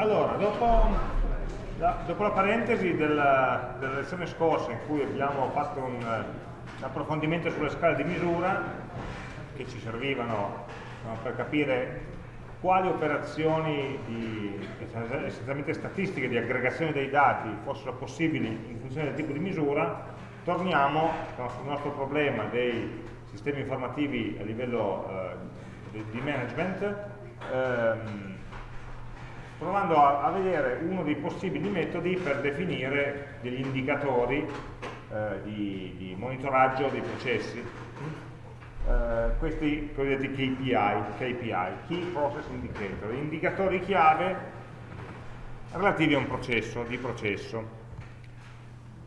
Allora, dopo la, dopo la parentesi della, della, lezione scorsa in cui abbiamo fatto un, un approfondimento sulle scale di misura che ci servivano no, per capire quali operazioni di, essenzialmente statistiche di aggregazione dei dati fossero possibili in funzione del tipo di misura, torniamo sul nostro problema dei sistemi informativi a livello eh, di management ehm, provando a, a, vedere uno dei possibili metodi per definire degli indicatori eh, di, di, monitoraggio dei processi. Eh, questi cosiddetti KPI, KPI, Key Process Indicator, indicatori chiave relativi a un processo, di processo.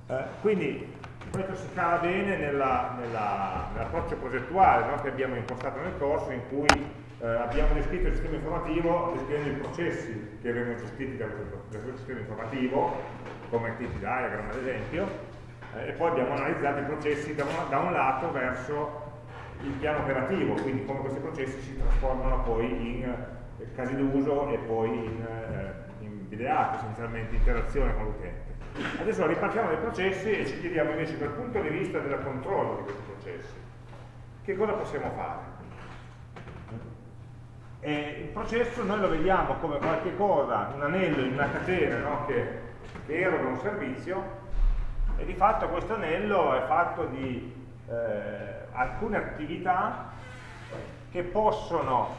Eh, quindi questo si cala bene nell'approccio nell progettuale no, che abbiamo impostato nel corso in cui eh, abbiamo descritto il sistema informativo descrivendo i processi che vengono gestiti da questo sistema informativo, come activity diagram ad esempio, eh, e poi abbiamo analizzato i processi da un, da un, lato verso il piano operativo, quindi come questi processi si trasformano poi in eh, casi d'uso e poi in, eh, in videato, essenzialmente interazione con l'utente. Adesso ripartiamo dai processi e ci chiediamo invece dal punto di vista del controllo di questi processi, che cosa possiamo fare? E il processo noi lo vediamo come qualche cosa, un anello in una catena no? che, che eroga un servizio e di fatto questo anello è fatto di eh, alcune attività che possono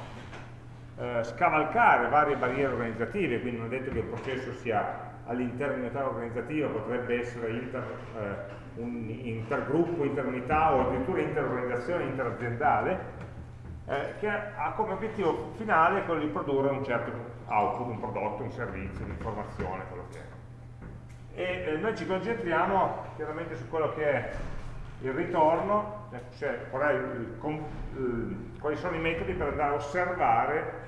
eh, scavalcare varie barriere organizzative, quindi non è detto che il processo sia all'interno di un'unità organizzativa, potrebbe essere inter, eh, un intergruppo, interunità o addirittura interorganizzazione interaziendale, eh, che ha come obiettivo finale quello di produrre un certo output, un prodotto, un servizio, un'informazione, quello che è. E eh, noi ci concentriamo chiaramente su quello che è il ritorno, cioè qual il, il, quali sono i metodi per andare a osservare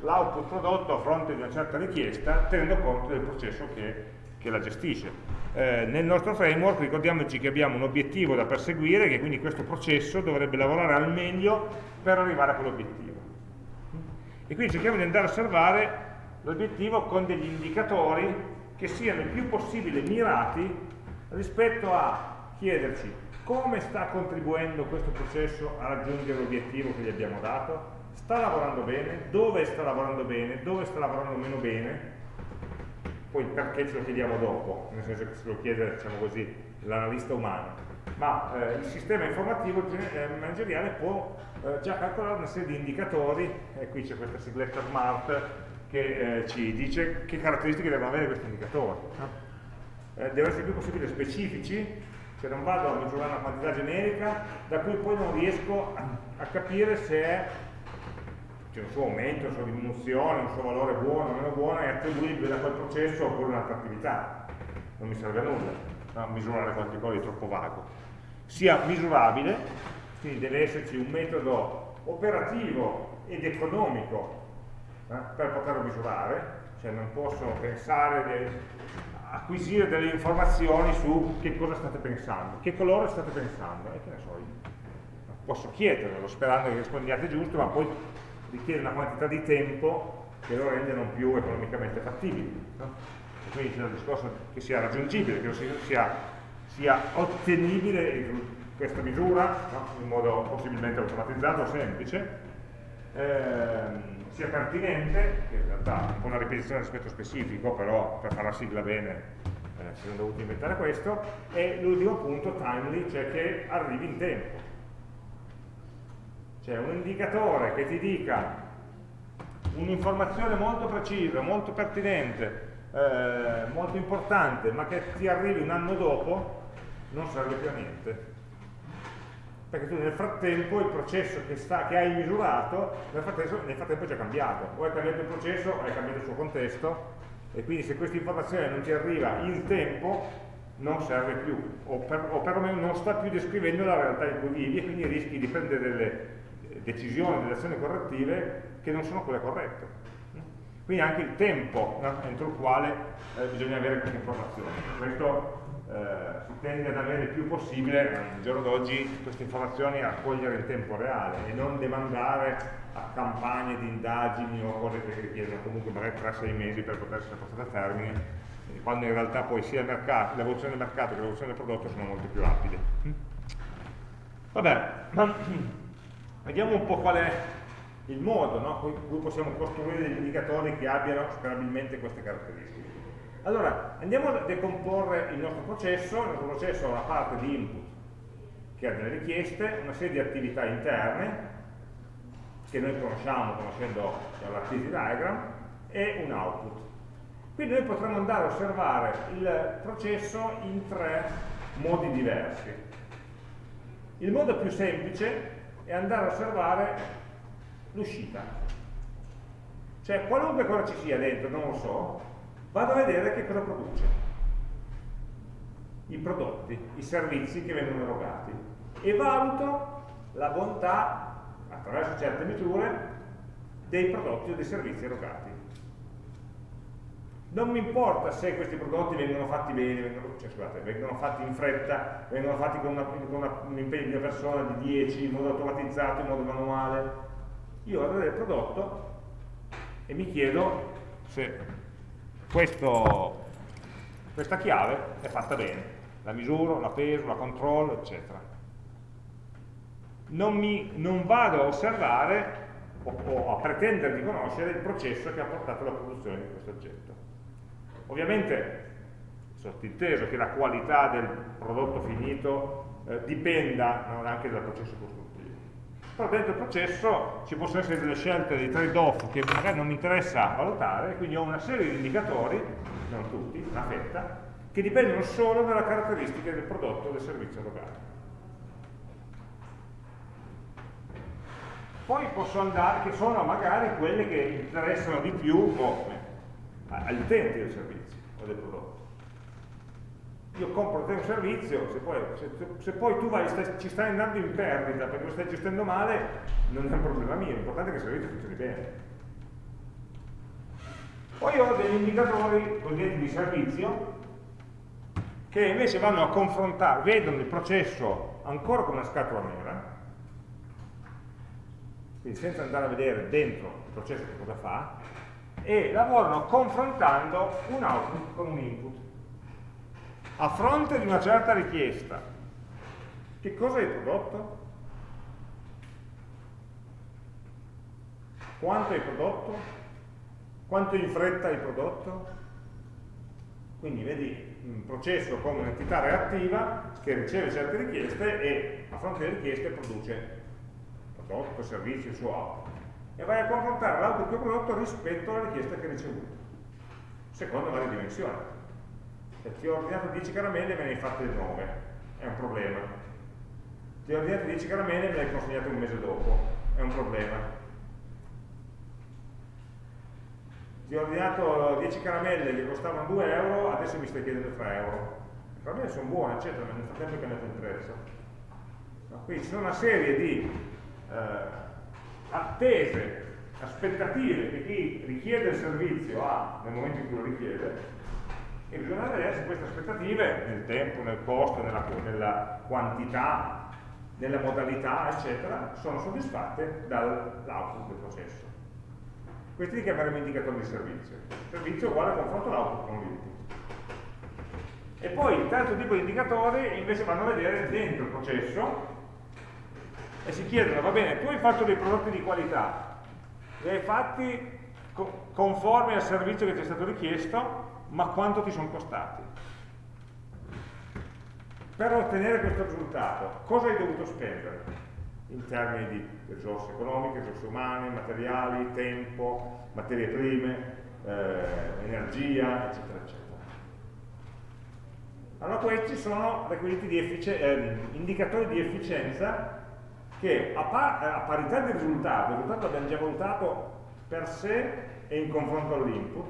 l'output prodotto a fronte di una certa richiesta tenendo conto del processo che, che la gestisce. Eh, nel nostro framework ricordiamoci che abbiamo un obiettivo da perseguire, che quindi questo processo dovrebbe lavorare al meglio per arrivare a quell'obiettivo. E quindi cerchiamo di andare a osservare l'obiettivo con degli indicatori che siano il più possibile mirati rispetto a chiederci come sta contribuendo questo processo a raggiungere l'obiettivo che gli abbiamo dato, sta lavorando bene, dove sta lavorando bene, dove sta lavorando meno bene, poi perché ce lo chiediamo dopo, nel senso che se lo chiede, diciamo così, l'analista umano, ma eh, il sistema informativo eh, manageriale può eh, già calcolare una serie di indicatori, e qui c'è questa sigletta smart che eh, ci dice che caratteristiche devono avere questi indicatori. No? Eh, devono essere il più possibile specifici, cioè non vado a misurare una quantità generica da cui poi non riesco a, a capire se è c'è un suo aumento, una sua diminuzione, un suo valore buono o meno buono è attribuibile a quel processo oppure a un'altra attività. Non mi serve a nulla no? misurare qualcosa di troppo vago. Sia misurabile, quindi deve esserci un metodo operativo ed economico eh, per poterlo misurare, cioè non posso pensare di acquisire delle informazioni su che cosa state pensando, che colore state pensando, e che ne so io. Posso chiederlo sperando che rispondiate giusto, ma poi richiede una quantità di tempo che lo rende non più economicamente fattibile. No? Quindi c'è il discorso che sia raggiungibile, che sia, sia ottenibile questa misura no? in modo possibilmente automatizzato o semplice, ehm, sia pertinente, che in realtà è un po' una ripetizione rispetto specifico, però per fare la sigla bene eh, si sono dovuti inventare questo, e l'ultimo punto, timely, cioè che arrivi in tempo cioè un indicatore che ti dica un'informazione molto precisa, molto pertinente, eh, molto importante, ma che ti arrivi un anno dopo, non serve più a niente. Perché tu nel frattempo il processo che, sta, che hai misurato, nel frattempo, nel frattempo è già cambiato. O hai cambiato il processo o hai cambiato il suo contesto, e quindi se questa informazione non ti arriva in tempo, non serve più, o, per, o perlomeno non sta più descrivendo la realtà in cui vivi, e quindi rischi di prendere delle decisioni, delle azioni correttive che non sono quelle corrette. Quindi anche il tempo no? entro il quale eh, bisogna avere queste informazioni. Questo eh, si tende ad avere il più possibile, al giorno d'oggi, queste informazioni a cogliere in tempo reale e non demandare a campagne di indagini o cose che richiedono comunque magari 3-6 mesi per poter essere portate a termine, quando in realtà poi sia l'evoluzione del mercato che l'evoluzione del prodotto sono molto più rapide. Vabbè, ma vediamo un po' qual è il modo no, con cui possiamo costruire degli indicatori che abbiano sperabilmente queste caratteristiche. Allora, andiamo a decomporre il nostro processo, il nostro processo ha una parte di input che ha delle richieste, una serie di attività interne che noi conosciamo conoscendo l'activity diagram e un output. Quindi noi potremmo andare a osservare il processo in tre modi diversi. Il modo più semplice è andare a osservare l'uscita. Cioè qualunque cosa ci sia dentro, non lo so, vado a vedere che cosa produce. I prodotti, i servizi che vengono erogati. E valuto la bontà, attraverso certe misure, dei prodotti o dei servizi erogati non mi importa se questi prodotti vengono fatti bene, vengono, cioè, scusate, vengono fatti in fretta, vengono fatti con, una, con una, un impegno di una persona di 10, in modo automatizzato, in modo manuale. Io vado il prodotto e mi chiedo se questo, questa chiave è fatta bene. La misuro, la peso, la controllo, eccetera. Non, mi, non vado a osservare o, o a pretendere di conoscere il processo che ha portato alla produzione di questo oggetto. Ovviamente sottinteso che la qualità del prodotto finito eh, dipenda no, anche dal processo costruttivo. Però dentro il processo ci possono essere delle scelte, dei trade-off che magari non mi interessa valutare, quindi ho una serie di indicatori, non tutti, una fetta, che dipendono solo dalle caratteristiche del prodotto o del servizio erogato. Poi posso andare, che sono magari quelle che interessano di più, o agli utenti del servizio o del prodotto. Io compro te un servizio, se poi, se, se poi tu vai, stai, ci stai andando in perdita perché lo stai gestendo male, non è un problema mio, l'importante è che il servizio funzioni bene. Poi ho degli indicatori cosiddetti di servizio che invece vanno a confrontare, vedono il processo ancora come una scatola nera, quindi senza andare a vedere dentro il processo che cosa fa, e lavorano confrontando un output con un input. A fronte di una certa richiesta, che cosa hai prodotto? Quanto hai prodotto? Quanto in fretta hai prodotto? Quindi vedi un processo come un'entità reattiva che riceve certe richieste e a fronte delle richieste produce prodotto, servizio, il suo output e vai a confrontare l'output che ho prodotto rispetto alla richiesta che hai ricevuto, secondo varie dimensioni. Se ti ho ordinato 10 caramelle e me ne hai fatte 9, è un problema. Ti ho ordinato 10 caramelle e me le hai consegnate un mese dopo, è un problema. Ti ho ordinato 10 caramelle che costavano 2 euro, adesso mi stai chiedendo 3 euro. Le caramelle sono buone, eccetera, nel frattempo è cambiato il prezzo. No, quindi ci sono una serie di eh, attese, aspettative che chi richiede il servizio ha nel momento in cui lo richiede e bisogna vedere se queste aspettative nel tempo, nel costo, nella, nella quantità, nella modalità, eccetera, sono soddisfatte dall'output del processo. Questi li chiameremo indicatori di servizio. Servizio uguale a confronto l'output con l'input. E poi il terzo tipo di indicatori invece vanno a vedere dentro il processo e si chiedono, va bene, tu hai fatto dei prodotti di qualità, li hai fatti co conformi al servizio che ti è stato richiesto, ma quanto ti sono costati? Per ottenere questo risultato, cosa hai dovuto spendere? In termini di risorse economiche, risorse umane, materiali, tempo, materie prime, eh, energia, eccetera, eccetera. Allora questi sono requisiti di eh, indicatori di efficienza che a, par a parità di risultato, il risultato l'abbiamo già valutato per sé e in confronto all'input,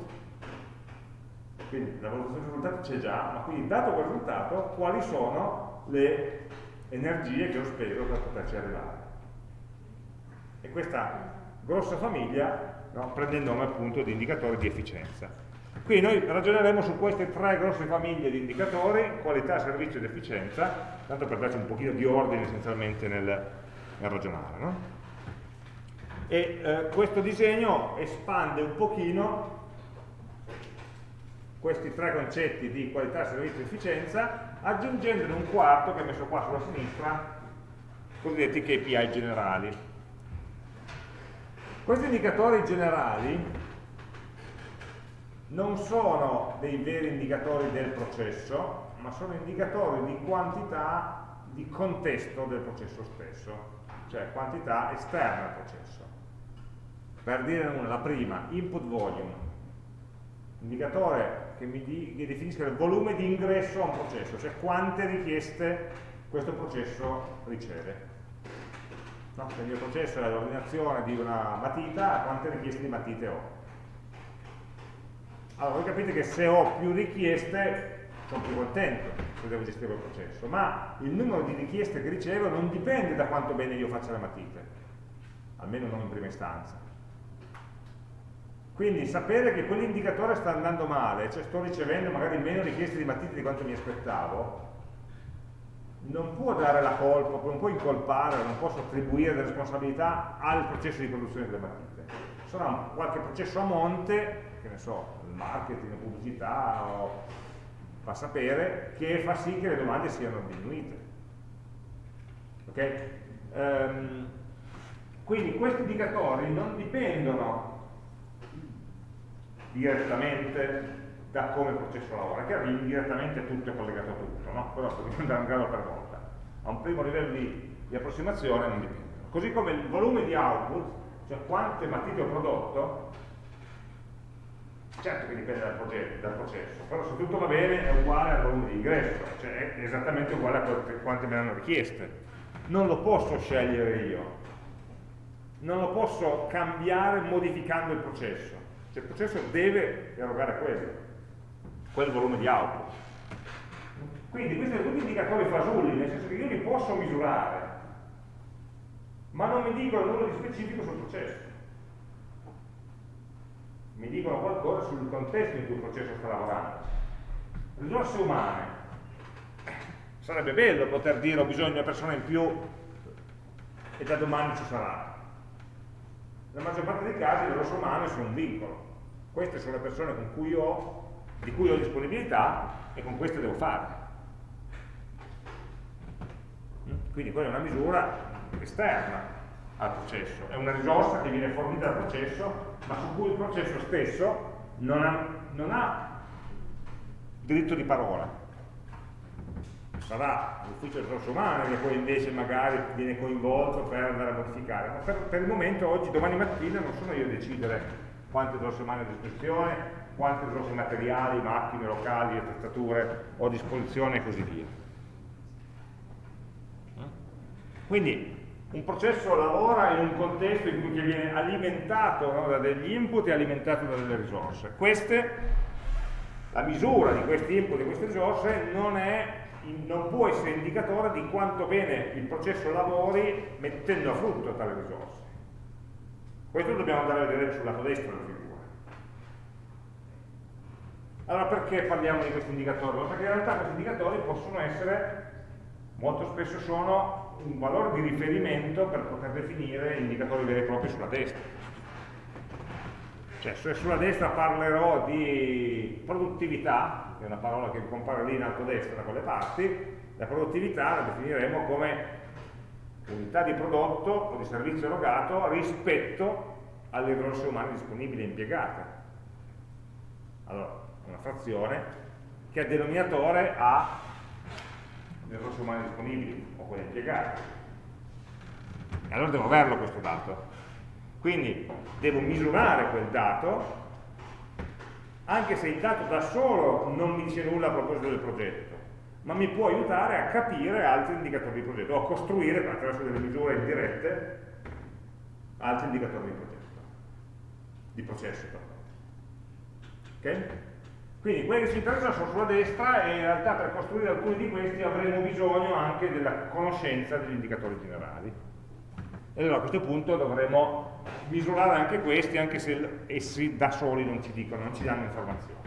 quindi la valutazione del risultato c'è già, ma quindi dato quel risultato quali sono le energie che ho speso per poterci arrivare. E questa grossa famiglia no, prende il nome appunto di indicatori di efficienza. Quindi noi ragioneremo su queste tre grosse famiglie di indicatori, qualità, servizio ed efficienza, tanto per darci un pochino di ordine essenzialmente nel, nel ragionare. No? e eh, questo disegno espande un pochino questi tre concetti di qualità, servizio e efficienza aggiungendone un quarto che è messo qua sulla sinistra cosiddetti KPI generali questi indicatori generali non sono dei veri indicatori del processo ma sono indicatori di quantità di contesto del processo stesso cioè quantità esterna al processo per dire una, la prima, input volume, indicatore che mi, di, che definisca il volume di ingresso a un processo, cioè quante richieste questo processo riceve. No? Se il mio processo è l'ordinazione di una matita, quante richieste di matite ho? Allora, voi capite che se ho più richieste sono più contento se devo gestire il processo, ma il numero di richieste che ricevo non dipende da quanto bene io faccia le matite, almeno non in prima istanza. Quindi sapere che quell'indicatore sta andando male, cioè sto ricevendo magari meno richieste di matite di quanto mi aspettavo, non può dare la colpa, non può incolpare, non posso attribuire le responsabilità al processo di produzione delle matite. Sarà qualche processo a monte, che ne so, il marketing, la pubblicità, o fa sapere, che fa sì che le domande siano diminuite. Ok? Um, quindi questi indicatori non dipendono direttamente da come il processo lavora, che indirettamente tutto è collegato a tutto, no? però dobbiamo andare un grado per volta. A un primo livello di, di approssimazione non dipende. Così come il volume di output, cioè quante matite ho prodotto, certo che dipende dal, progetto, dal, processo, però se tutto va bene è uguale al volume di ingresso, cioè è esattamente uguale a quante me ne hanno richieste. Non lo posso scegliere io, non lo posso cambiare modificando il processo cioè il processo deve erogare quello, quel volume di output. Quindi questi sono tutti indicatori fasulli, nel senso che io li posso misurare, ma non mi dicono nulla di specifico sul processo. Mi dicono qualcosa sul contesto in cui il processo sta lavorando. Risorse umane. Sarebbe bello poter dire ho bisogno di una persona in più e da domani ci sarà. Nella maggior parte dei casi le risorse umane sono un vincolo queste sono le persone cui ho, di cui ho disponibilità e con queste devo fare. Quindi quella è una misura esterna al processo, è una risorsa che viene fornita dal processo, ma su cui il processo stesso non ha, non ha diritto di parola. Sarà l'ufficio delle risorse umane che poi invece magari viene coinvolto per andare a modificare, ma per, per il momento oggi, domani mattina, non sono io a decidere quante risorse umane a disposizione, quante risorse materiali, macchine, locali, attrezzature ho a disposizione e così via. Quindi un processo lavora in un contesto in cui viene alimentato no, da degli input e alimentato da delle risorse. Queste, la misura di questi input e queste risorse non, è, non può essere indicatore di quanto bene il processo lavori mettendo a frutto tale risorse. Questo dobbiamo andare a vedere sul lato destro della figura. Allora perché parliamo di questi indicatori? Perché in realtà questi indicatori possono essere, molto spesso sono un valore di riferimento per poter definire indicatori veri e propri sulla destra. Cioè se sulla destra parlerò di produttività, che è una parola che compare lì in alto a destra da quelle parti, la produttività la definiremo come unità di prodotto o di servizio erogato rispetto alle risorse umane disponibili e impiegate. Allora, una frazione che a denominatore ha risorse umane disponibili o quelle impiegate. E allora devo averlo questo dato. Quindi devo misurare quel dato, anche se il dato da solo non mi dice nulla a proposito del progetto ma mi può aiutare a capire altri indicatori di progetto, o a costruire attraverso delle misure indirette altri indicatori di progetto, di processo. Okay? Quindi quelli che ci interessano sono sulla destra e in realtà per costruire alcuni di questi avremo bisogno anche della conoscenza degli indicatori generali. E allora a questo punto dovremo misurare anche questi, anche se essi da soli non ci dicono, non ci danno informazioni.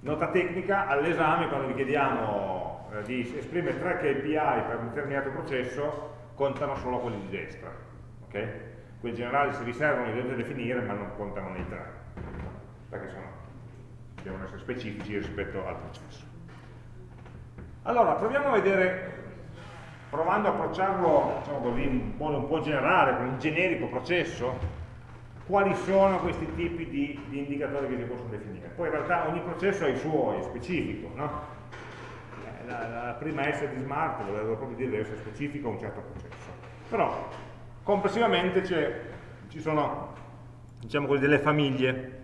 Nota tecnica, all'esame quando vi chiediamo eh, di esprimere tre KPI per un determinato processo, contano solo quelli di destra. Okay? Quelli generali si riservano, li dovete definire, ma non contano nei tre, perché sono, devono essere specifici rispetto al processo. Allora, proviamo a vedere, provando a approcciarlo diciamo così, in modo un po' generale, con un generico processo, quali sono questi tipi di, di, indicatori che si possono definire. Poi in realtà ogni processo ha i suoi, è specifico, no? Eh, la, la, prima S di Smart volevo proprio dire deve essere specifico a un certo processo. Però complessivamente ci sono diciamo delle famiglie.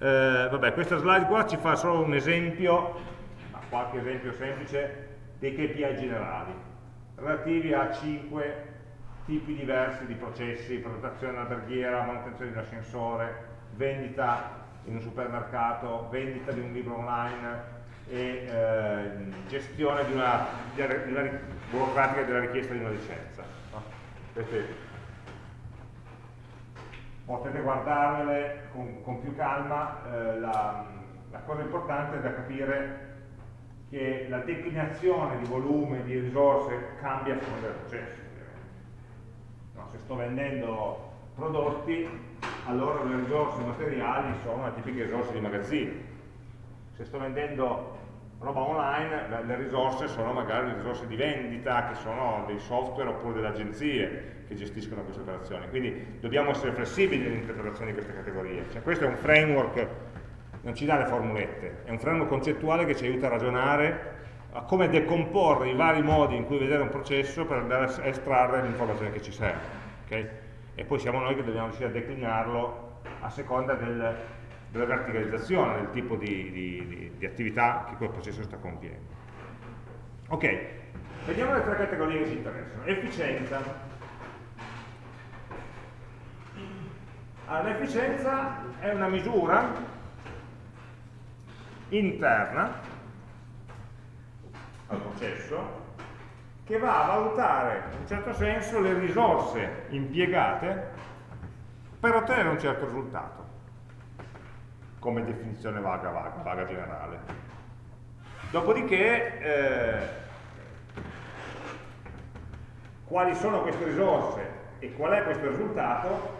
Eh, vabbè, questa slide qua ci fa solo un esempio, qualche esempio semplice, dei KPI generali, relativi a 5 tipi diversi di processi, progettazione alberghiera, manutenzione di un ascensore, vendita in un supermercato, vendita di un libro online e eh, gestione di una, di una, burocratica della richiesta di una licenza. No? Potete guardarvele con, con più calma, eh, la, la cosa importante è da capire che la declinazione di volume, di risorse cambia a seconda del processo no, se sto vendendo prodotti, allora le risorse materiali sono le tipiche risorse di magazzino. Se sto vendendo roba online, le risorse sono magari le risorse di vendita, che sono dei software oppure delle agenzie che gestiscono queste operazioni. Quindi dobbiamo essere flessibili nell'interpretazione di queste categorie. Cioè, questo è un framework, non ci dà le formulette, è un framework concettuale che ci aiuta a ragionare a come decomporre i vari modi in cui vedere un processo per andare a estrarre l'informazione che ci serve. Okay? E poi siamo noi che dobbiamo riuscire a declinarlo a seconda del, della verticalizzazione, del tipo di, di, di, attività che quel processo sta compiendo. Ok, vediamo le tre categorie che ci interessano. Efficienza. Allora, l'efficienza è una misura interna al processo che va a valutare in un certo senso le risorse impiegate per ottenere un certo risultato come definizione vaga, vaga, vaga generale dopodiché eh, quali sono queste risorse e qual è questo risultato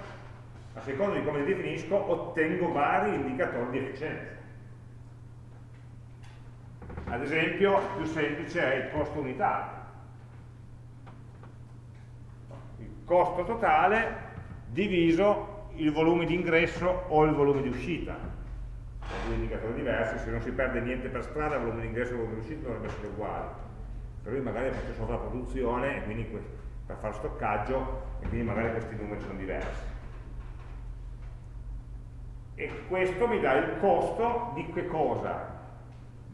a seconda di come li definisco ottengo vari indicatori di efficienza ad esempio, più semplice è il costo unitario. Il costo totale diviso il volume di ingresso o il volume di uscita. Due indicatori diversi, se non si perde niente per strada, il volume di ingresso e il volume di uscita dovrebbero essere uguali. Per cui magari faccio sovrapproduzione e quindi per fare stoccaggio e quindi magari questi numeri sono diversi. E questo mi dà il costo di che cosa?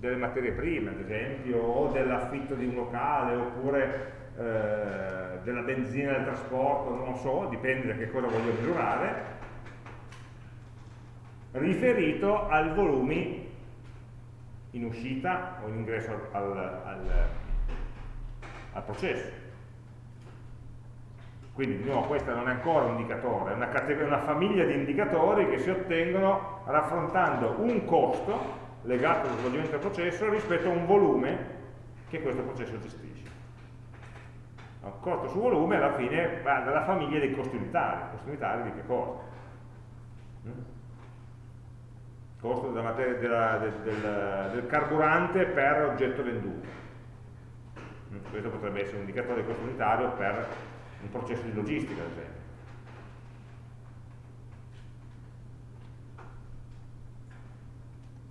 delle materie prime, ad esempio, o dell'affitto di un locale, oppure eh, della benzina del trasporto, non so, dipende da che cosa voglio misurare, riferito ai volumi in uscita o in ingresso al, al, al processo. Quindi di nuovo questo non è ancora un indicatore, è una, una famiglia di indicatori che si ottengono raffrontando un costo legato allo svolgimento del processo rispetto a un volume che questo processo gestisce. Costo su volume alla fine va dalla famiglia dei costi unitari. Costi unitari di che cosa? Mm? Costo della materia, della, del, del, del, carburante per oggetto venduto. Mm? Questo potrebbe essere un indicatore di costo unitario per un processo di logistica, ad esempio.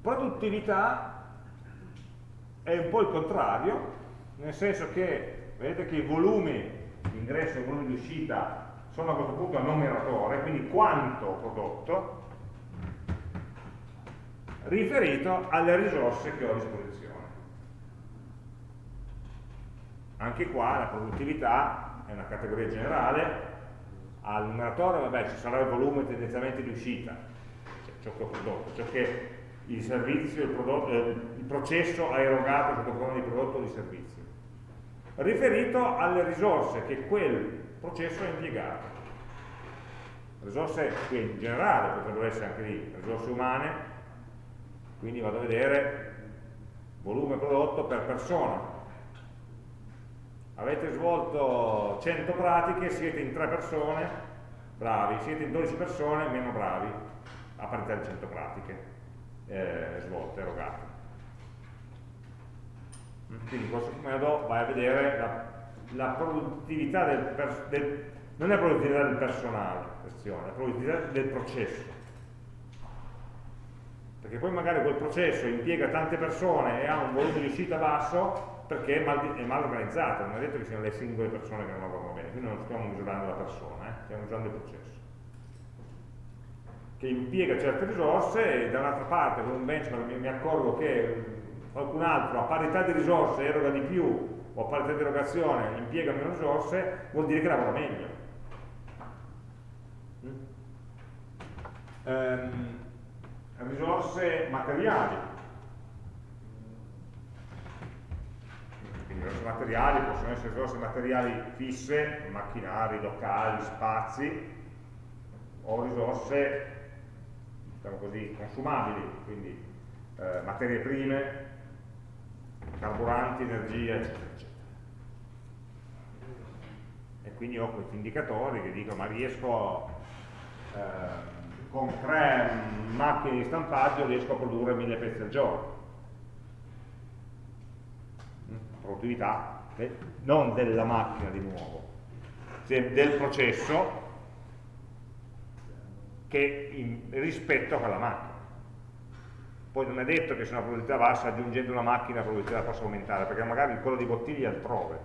Produttività è un po' il contrario, nel senso che vedete che i volumi di ingresso e i volumi di uscita sono a questo punto al numeratore, quindi quanto prodotto, riferito alle risorse che ho a disposizione. Anche qua la produttività è una categoria generale, al numeratore vabbè, ci sarà il volume tendenzialmente di uscita, cioè ciò che ho prodotto, ciò che il servizio, il, prodotto, eh, il processo ha erogato sotto forma di prodotto o di servizio, riferito alle risorse che quel processo ha impiegato. Risorse che in generale potrebbero essere anche lì risorse umane, quindi vado a vedere volume prodotto per persona, avete svolto 100 pratiche, siete in 3 persone, bravi, siete in 12 persone, meno bravi, a parità di 100 pratiche eh, svolte, erogate. Quindi in questo modo vai a vedere la, la produttività del, del, non è la produttività del personale, è la produttività del processo. Perché poi magari quel processo impiega tante persone e ha un volume di uscita basso perché è mal, è mal organizzato, non è detto che siano le singole persone che non lavorano bene, quindi non stiamo misurando la persona, eh? stiamo misurando il processo che impiega certe risorse e da un'altra parte con un benchmark mi, mi accorgo che qualcun altro a parità di risorse eroga di più o a parità di erogazione impiega meno risorse, vuol dire che lavora meglio. Mm? Ehm, risorse materiali. Quindi risorse materiali possono essere risorse materiali fisse, macchinari, locali, spazi, o risorse diciamo così, consumabili, quindi eh, materie prime, carburanti, energia, eccetera, eccetera. E quindi ho questi indicatori che dicono ma riesco eh, con tre macchine di stampaggio riesco a produrre mille pezzi al giorno. Mm, produttività, non della macchina di nuovo, del processo che in, rispetto a quella macchina. Poi non è detto che se una probabilità bassa aggiungendo una macchina la probabilità possa aumentare, perché magari il di bottiglia è altrove.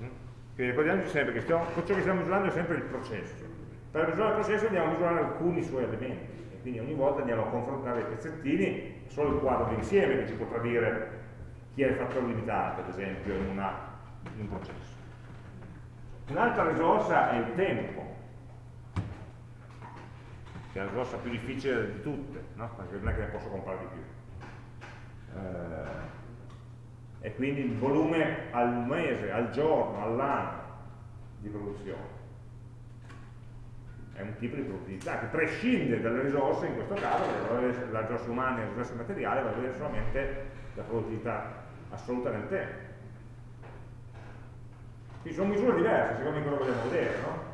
Mm? Quindi ricordiamoci sempre che stiamo, ciò che stiamo misurando è sempre il processo. Per misurare il processo andiamo a misurare alcuni suoi elementi, e quindi ogni volta andiamo a confrontare i pezzettini, solo il quadro d'insieme che ci potrà dire chi è il fattore limitante, ad esempio, in, una, in un processo. Un'altra risorsa è il tempo che è la risorsa più difficile di tutte, no? perché non è che ne posso comprare di più. Eh, e quindi il volume al mese, al giorno, all'anno di produzione. È un tipo di produttività che prescinde dalle risorse, in questo caso, la risorsa umana e la risorsa materiale, va a vedere solamente la produttività assoluta nel tempo. Quindi sono misure diverse, secondo me che vogliamo vedere, no?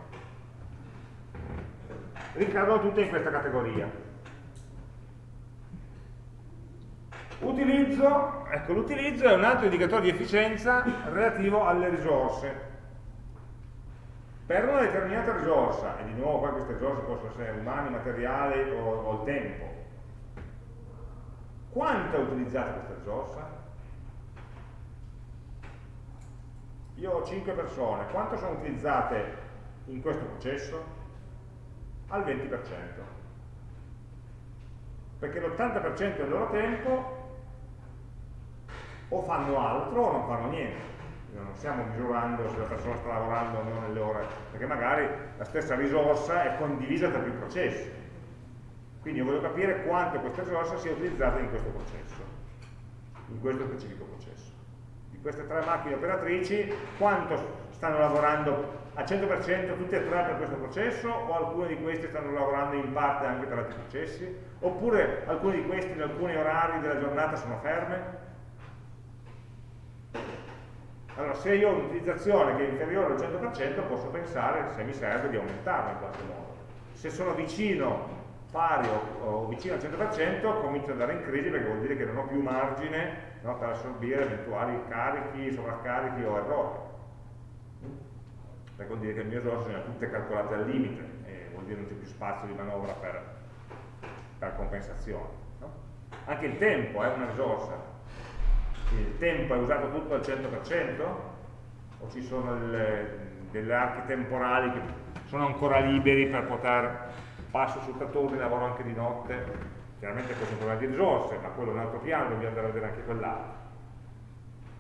ricadono tutte in questa categoria. Utilizzo, ecco l'utilizzo è un altro indicatore di efficienza relativo alle risorse. Per una determinata risorsa, e di nuovo poi queste risorse possono essere umani, materiali o, o il tempo, quanto è utilizzata questa risorsa? Io ho 5 persone, quanto sono utilizzate in questo processo? al 20%. Perché l'80% del loro tempo o fanno altro o non fanno niente. Non stiamo misurando se la persona sta lavorando o non nelle ore, perché magari la stessa risorsa è condivisa tra più processi. Quindi io voglio capire quanto questa risorsa sia utilizzata in questo processo, in questo specifico processo. Di queste tre macchine operatrici, quanto stanno lavorando al 100% tutti e tre per questo processo o alcune di queste stanno lavorando in parte anche per altri processi oppure alcune di queste in alcuni orari della giornata sono ferme allora se io ho un'utilizzazione che è inferiore al 100% posso pensare se mi serve di aumentarla in qualche modo se sono vicino pari o, o vicino al 100% comincio ad andare in crisi perché vuol dire che non ho più margine no, per assorbire eventuali carichi, sovraccarichi o errori perché vuol dire che le mie risorse sono tutte calcolate al limite e vuol dire che non c'è più spazio di manovra per, per compensazione. No? Anche il tempo è una risorsa, il tempo è usato tutto al 100% o ci sono delle, delle archi temporali che sono ancora liberi per poter passo su turni, lavoro anche di notte, chiaramente questo è un problema di risorse, ma quello è un altro piano, dobbiamo andare a vedere anche quell'altro.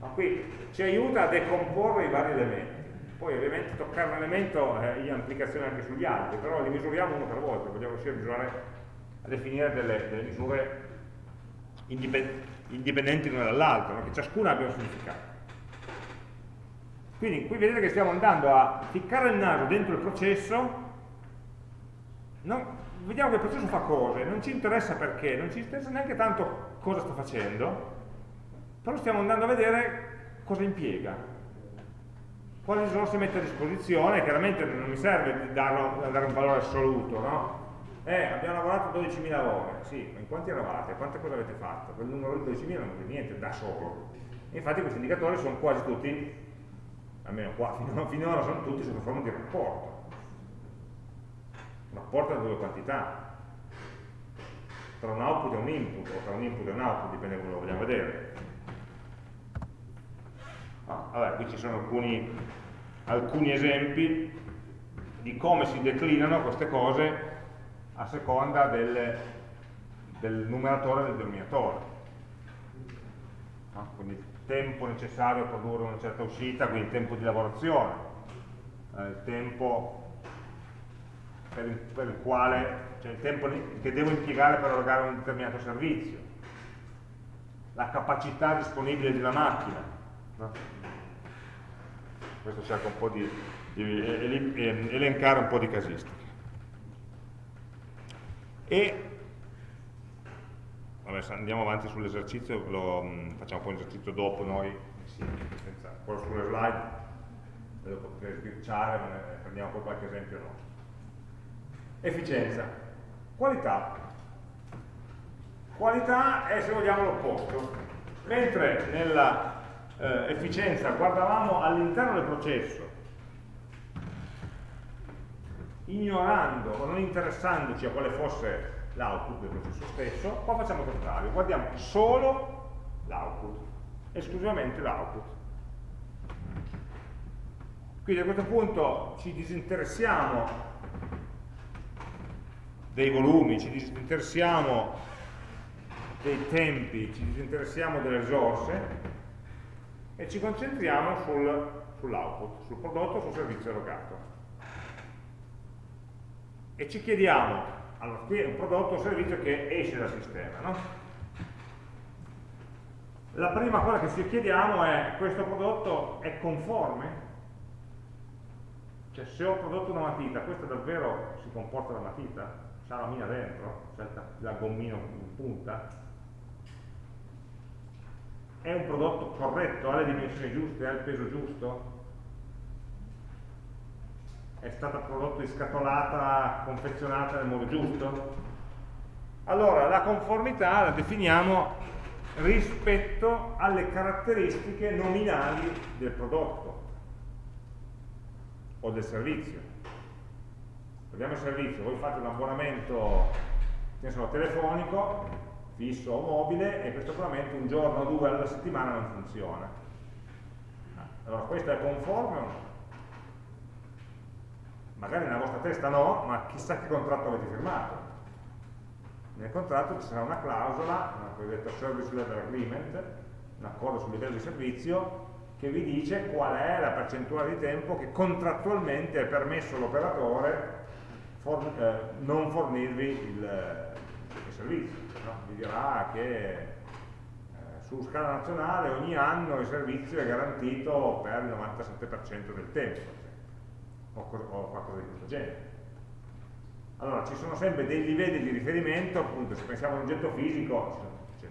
Ma qui ci aiuta a decomporre i vari elementi. Poi ovviamente toccare un elemento eh, ha implicazioni anche sugli altri, però li misuriamo uno per volta, vogliamo riuscire a, misurare, a definire delle, delle misure indipendenti l'una dall'altra, no? che ciascuna abbia un significato. Quindi qui vedete che stiamo andando a ficcare il naso dentro il processo, no? vediamo che il processo fa cose, non ci interessa perché, non ci interessa neanche tanto cosa sta facendo, però stiamo andando a vedere cosa impiega? Quali risorse mette a disposizione? Chiaramente non mi serve darlo, dare un valore assoluto, no? Eh, abbiamo lavorato 12.000 ore, sì, ma quanti eravate? Quante cose avete fatto? Quel numero di 12.000 non è niente da solo. infatti questi indicatori sono quasi tutti, almeno qua, finora sono tutti sotto forma di rapporto. Un rapporto tra due quantità, tra un output e un input, o tra un input e un output, dipende come lo vogliamo vedere. Ah, vabbè, qui ci sono alcuni, alcuni esempi di come si declinano queste cose a seconda del, del numeratore e del denominatore. No? Quindi il tempo necessario a produrre una certa uscita, quindi il tempo di lavorazione, eh, il tempo per il, per il quale cioè il tempo che devo impiegare per erogare un determinato servizio, la capacità disponibile di una macchina. No? Questo cerca un po' di, di elencare un po' di casistiche. E vabbè, andiamo avanti sull'esercizio, facciamo poi l'esercizio dopo noi, senza, quello sulle slide, dopo potrei sbirciare, ma ne prendiamo poi qualche esempio nostro. Efficienza. Qualità. Qualità è, se vogliamo, l'opposto. Mentre nella eh, efficienza guardavamo all'interno del processo, ignorando o non interessandoci a quale fosse l'output del processo stesso, qua facciamo il contrario, guardiamo solo l'output, esclusivamente l'output. Quindi a questo punto ci disinteressiamo dei volumi, ci disinteressiamo dei tempi, ci disinteressiamo delle risorse e ci concentriamo sul, sull'output, sul prodotto, sul servizio erogato. E ci chiediamo, allora qui è un prodotto o servizio che esce dal sistema, no? La prima cosa che ci chiediamo è, questo prodotto è conforme? Cioè se ho prodotto una matita, questa davvero si comporta da matita? c'ha la mina dentro, c'è la gommino in punta, è un prodotto corretto, ha le dimensioni giuste, ha il peso giusto, è stata prodotto scatolata, confezionata nel modo giusto. Allora, la conformità la definiamo rispetto alle caratteristiche nominali del prodotto o del servizio prendiamo il servizio, voi fate un abbonamento so, telefonico, fisso o mobile, e questo abbonamento un giorno o due alla settimana non funziona. Allora questo è conforme o no? Magari nella vostra testa no, ma chissà che contratto avete firmato. Nel contratto ci sarà una clausola, una cosiddetta Service Level Agreement, un accordo sul livello di servizio, che vi dice qual è la percentuale di tempo che contrattualmente è permesso all'operatore for, eh, non fornirvi il, il servizio. No? Vi dirà che eh, su scala nazionale ogni anno il servizio è garantito per il 97% del tempo, o, o qualcosa di questo genere. Allora, ci sono sempre dei livelli di riferimento, appunto, se pensiamo a un oggetto fisico, c'è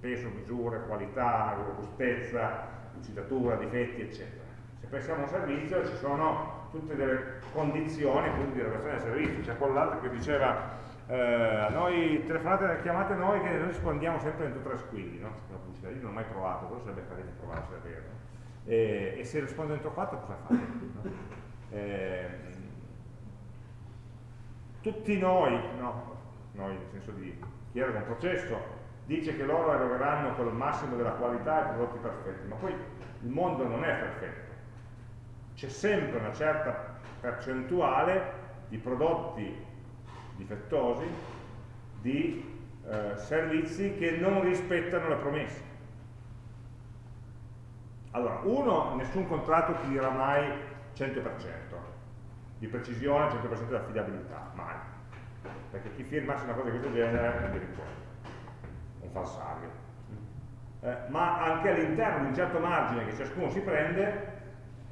peso, misure, qualità, robustezza, lucidatura, difetti, eccetera. Se pensiamo a un servizio, ci sono tutte delle condizioni appunto, di erogazione del servizio, c'è quell'altro che diceva eh, noi telefonate, chiamate noi che noi rispondiamo sempre entro tre squilli, no? io non ho mai provato, però sarebbe carino provare se è vero. E, e, se rispondo entro quattro cosa fate? No? Eh, tutti noi, no, noi nel senso di chi era un processo, dice che loro erogheranno con il massimo della qualità i prodotti perfetti, ma poi il mondo non è perfetto c'è sempre una certa percentuale di prodotti difettosi, di eh, servizi che non rispettano le promesse. Allora, uno, nessun contratto ti dirà mai 100% di precisione, 100% di affidabilità, mai. Perché chi firmasse una cosa di questo genere è un falsario. Eh, ma anche all'interno di un certo margine che ciascuno si prende,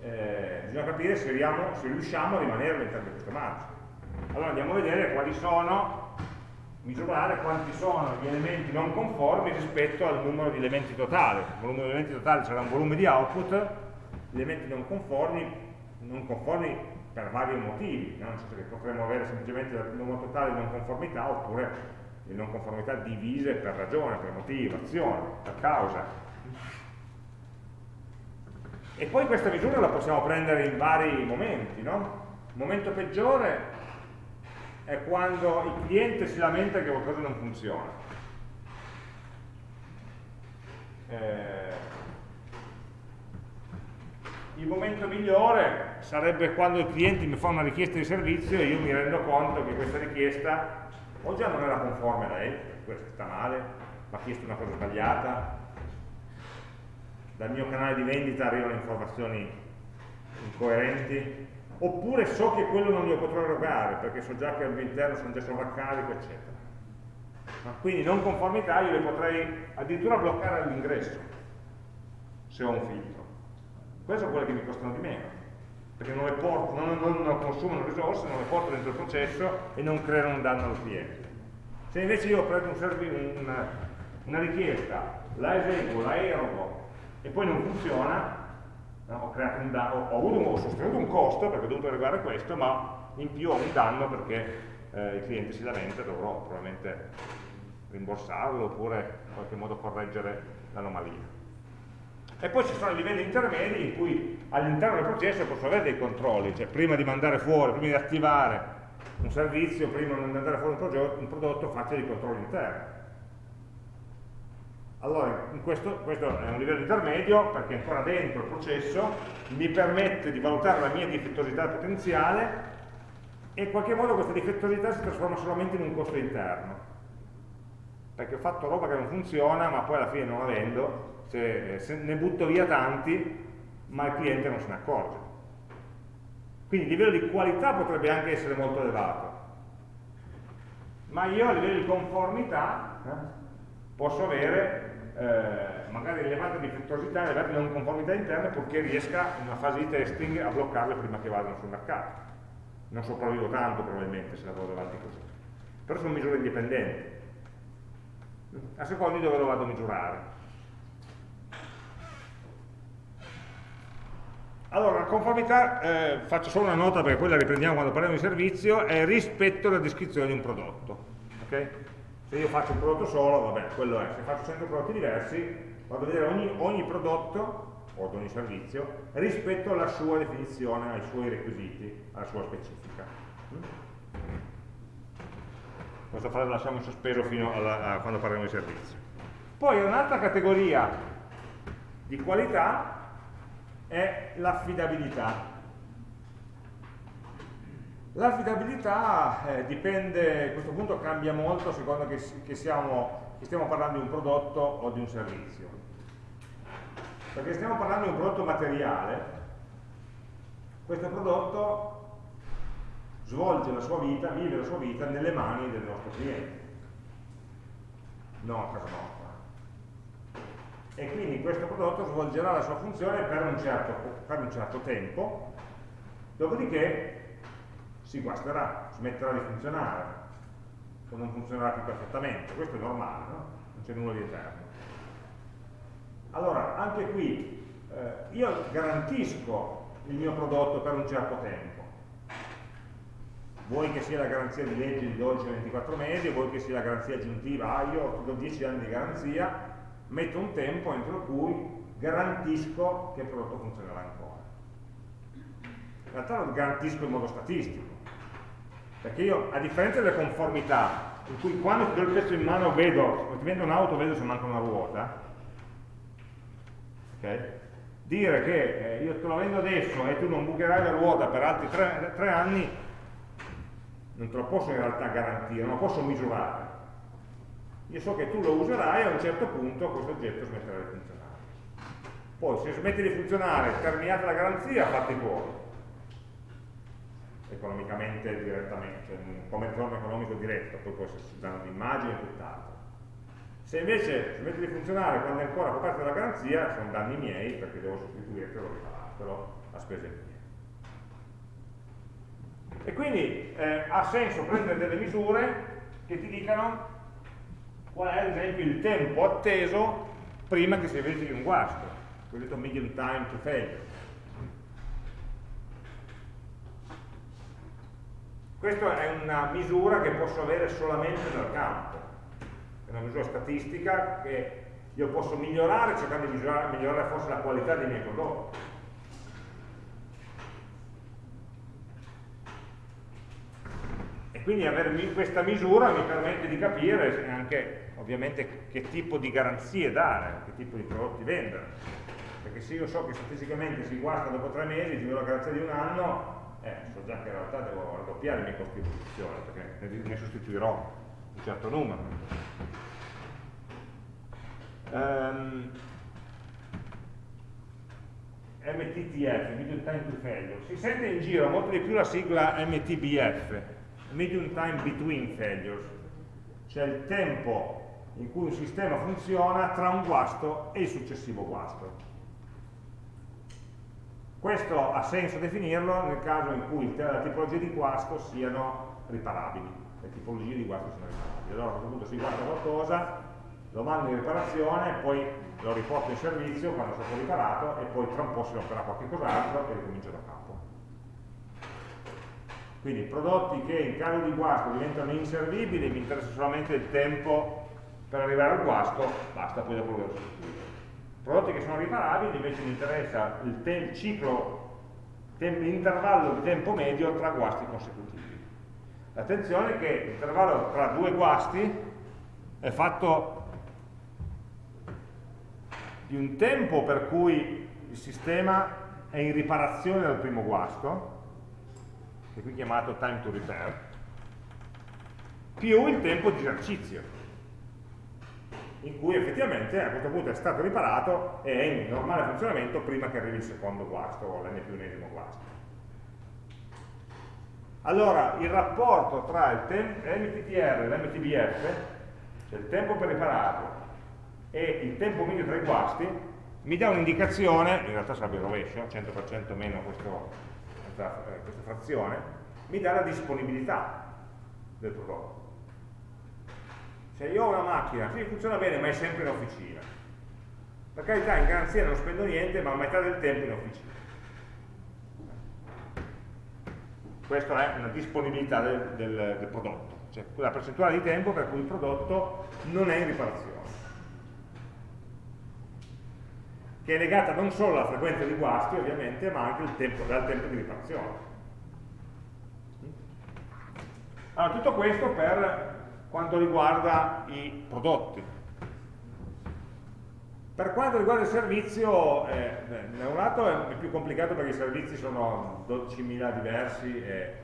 eh, bisogna capire se, riamo, se, riusciamo a rimanere all'interno di questo margine. Allora andiamo a vedere quali sono misurare quanti sono gli elementi non conformi rispetto al numero di elementi totali. Il volume di elementi totali sarà un volume di output, gli elementi non conformi, non conformi per vari motivi, no? nel senso che potremmo avere semplicemente il numero totale di non conformità oppure le non conformità divise per ragione, per motivo, azione, per causa. E poi questa misura la possiamo prendere in vari momenti, no? Il momento peggiore è quando il cliente si lamenta che qualcosa non funziona. Eh, il momento migliore sarebbe quando il cliente mi fa una richiesta di servizio e io mi rendo conto che questa richiesta o già non era conforme a lei, questa sta male, mi ha chiesto una cosa sbagliata, dal mio canale di vendita arrivano informazioni incoerenti, oppure so che quello non glielo potrò erogare perché so già che al mio interno sono già sovraccarico, eccetera. Ma quindi non conformità io le potrei addirittura bloccare all'ingresso se ho un filtro. Queste sono quelle che mi costano di meno, perché non, porto, non, non, non consumano risorse, non le porto dentro il processo e non creano un danno allo cliente. Se invece io prendo un una, una richiesta, la eseguo, la erogo e poi non funziona, no? ho, danno, ho, avuto, ho sostenuto un costo perché ho dovuto erogare questo, ma in più ho un danno perché eh, il cliente si lamenta e dovrò probabilmente rimborsarlo oppure in qualche modo correggere l'anomalia. E poi ci sono i livelli intermedi in cui all'interno del processo posso avere dei controlli, cioè prima di mandare fuori, prima di attivare un servizio, prima di mandare fuori un, prodotto, faccio dei controlli interni. Allora, questo, questo, è un livello intermedio perché ancora dentro il processo mi permette di valutare la mia difettosità potenziale e in qualche modo questa difettosità si trasforma solamente in un costo interno. Perché ho fatto roba che non funziona, ma poi alla fine non la vendo se ne butto via tanti, ma il cliente non se ne accorge. Quindi il livello di qualità potrebbe anche essere molto elevato, ma io a livello di conformità eh, posso avere eh, magari elevata difettosità, elevate non conformità interne purché riesca in una fase di testing a bloccarle prima che vadano sul mercato. Non sopravvivo tanto probabilmente se lavoro avanti così. Però sono misure indipendenti. A seconda di dove lo vado a misurare. Allora, la conformità, eh, faccio solo una nota perché poi la riprendiamo quando parliamo di servizio, è rispetto alla descrizione di un prodotto. Okay? Se io faccio un prodotto solo, vabbè, quello è. Se faccio 100 prodotti diversi, vado a vedere ogni, ogni prodotto o ad ogni servizio rispetto alla sua definizione, ai suoi requisiti, alla sua specifica. Mm? Questa frase la lasciamo in sospeso fino alla, a quando parliamo di servizio. Poi un'altra categoria di qualità è l'affidabilità. L'affidabilità eh, dipende, a questo punto cambia molto a seconda che, che, siamo, che stiamo parlando di un prodotto o di un servizio. Perché stiamo parlando di un prodotto materiale, questo prodotto svolge la sua vita, vive la sua vita nelle mani del nostro cliente, non a casa nostra e quindi questo prodotto svolgerà la sua funzione per un certo, per un certo tempo, dopodiché si guasterà, smetterà di funzionare o non funzionerà più perfettamente, questo è normale, no? non c'è nulla di eterno. Allora, anche qui eh, io garantisco il mio prodotto per un certo tempo, vuoi che sia la garanzia di legge di 12-24 mesi, vuoi che sia la garanzia aggiuntiva, ah io ho 10 anni di garanzia, metto un tempo entro cui garantisco che il prodotto funzionerà ancora. In realtà lo garantisco in modo statistico, perché io, a differenza delle conformità, in cui quando ti do il pezzo in mano vedo, ti vendo un'auto vedo se manca una ruota, okay? dire che eh, io te lo vendo adesso e tu non bucherai la ruota per altri tre, tre anni, non te lo posso in realtà garantire, non lo posso misurare io so che tu lo userai e a un certo punto questo oggetto smetterà di funzionare. Poi se smette di funzionare, terminata la garanzia, fatti fuori. Economicamente, direttamente, cioè, come ritorno economico diretto, poi può esserci danno di immagine e tutt'altro. Se invece smette di funzionare quando è ancora coperta dalla garanzia, sono danni miei perché devo sostituirtelo, riparartelo a spese mie. E quindi eh, ha senso prendere delle misure che ti dicano qual è ad esempio il tempo atteso prima che si verifichi un guasto, cosiddetto medium time to failure. Questa è una misura che posso avere solamente nel campo, è una misura statistica che io posso migliorare cercando di migliorare, migliorare forse la qualità dei miei prodotti. E quindi avere questa misura mi permette di capire anche ovviamente che tipo di garanzie dare, che tipo di prodotti vendere. Perché se io so che statisticamente si guarda dopo tre mesi, ti do la garanzia di un anno, eh, so già che in realtà devo raddoppiare i miei costi di produzione, perché ne, ne sostituirò un certo numero. Um, ehm, MTTF, Medium Time to Failure, si sente in giro molto di più la sigla MTBF, Medium Time Between Failures, cioè il tempo in cui un sistema funziona tra un guasto e il successivo guasto. Questo ha senso definirlo nel caso in cui le tipologie di guasto siano riparabili, le tipologie di guasto siano riparabili. Allora a questo punto si guarda qualcosa, lo mando in riparazione, poi lo riporto in servizio quando è stato riparato e poi tra un po' si romperà qualche cos'altro e ricomincio da capo. Quindi prodotti che in caso di guasto diventano inservibili, mi interessa solamente il tempo per arrivare al guasto, basta, poi dopo lo sostituire prodotti che sono riparabili invece mi interessa il, ciclo, l'intervallo di tempo medio tra guasti consecutivi. Attenzione che l'intervallo tra due guasti è fatto di un tempo per cui il sistema è in riparazione dal primo guasto, che è qui chiamato time to repair, più il tempo di esercizio in cui effettivamente a questo punto è stato riparato e è in normale funzionamento prima che arrivi il secondo guasto o l'n più unesimo guasto. Allora, il rapporto tra l'MTTR e l'MTBF, cioè il tempo per ripararlo e il tempo medio tra i guasti, mi dà un'indicazione, in realtà sarebbe il rovescio, 100% meno questo, questa, eh, questa frazione, mi dà la disponibilità del prodotto. Se io ho una macchina, sì, funziona bene, ma è sempre in officina. Per carità, in garanzia non spendo niente, ma a metà del tempo in officina. Questa è una disponibilità del, del, del prodotto, cioè la percentuale di tempo per cui il prodotto non è in riparazione. Che è legata non solo alla frequenza di guasti, ovviamente, ma anche al tempo, tempo di riparazione. Allora, tutto questo per quanto riguarda i prodotti. Per quanto riguarda il servizio, eh, da un lato è più complicato perché i servizi sono 12.000 diversi e,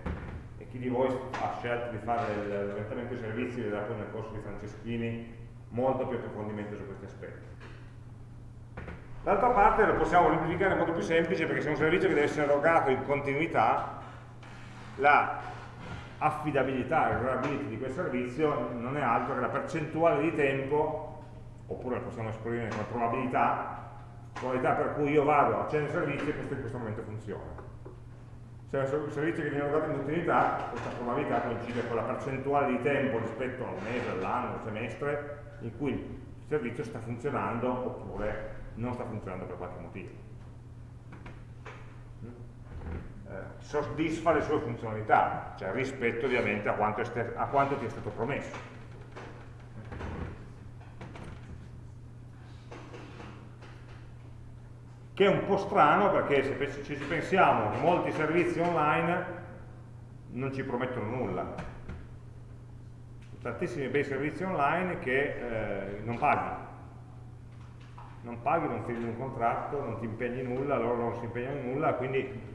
e, chi di voi ha scelto di fare l'orientamento dei servizi vedrà poi nel corso di Franceschini molto più approfondimento su questi aspetti. D'altra parte lo possiamo semplificare in modo più semplice perché se è un servizio che deve essere erogato in continuità, la affidabilità e reliability di quel servizio non è altro che la percentuale di tempo, oppure possiamo esprimere come probabilità, probabilità per cui io vado, accendo il servizio e questo in questo momento funziona. Se è un servizio che viene erogato in continuità, questa probabilità coincide con la percentuale di tempo rispetto al mese, all'anno, al semestre, in cui il servizio sta funzionando oppure non sta funzionando per qualche motivo. Eh, soddisfa le sue funzionalità, cioè rispetto ovviamente a quanto, a quanto ti è stato promesso. Che è un po' strano perché se ci pensiamo, molti servizi online non ci promettono nulla. Tantissimi bei servizi online che eh, non paghi, non paghi, non firmi un contratto, non ti impegni nulla, loro non si impegnano in nulla, quindi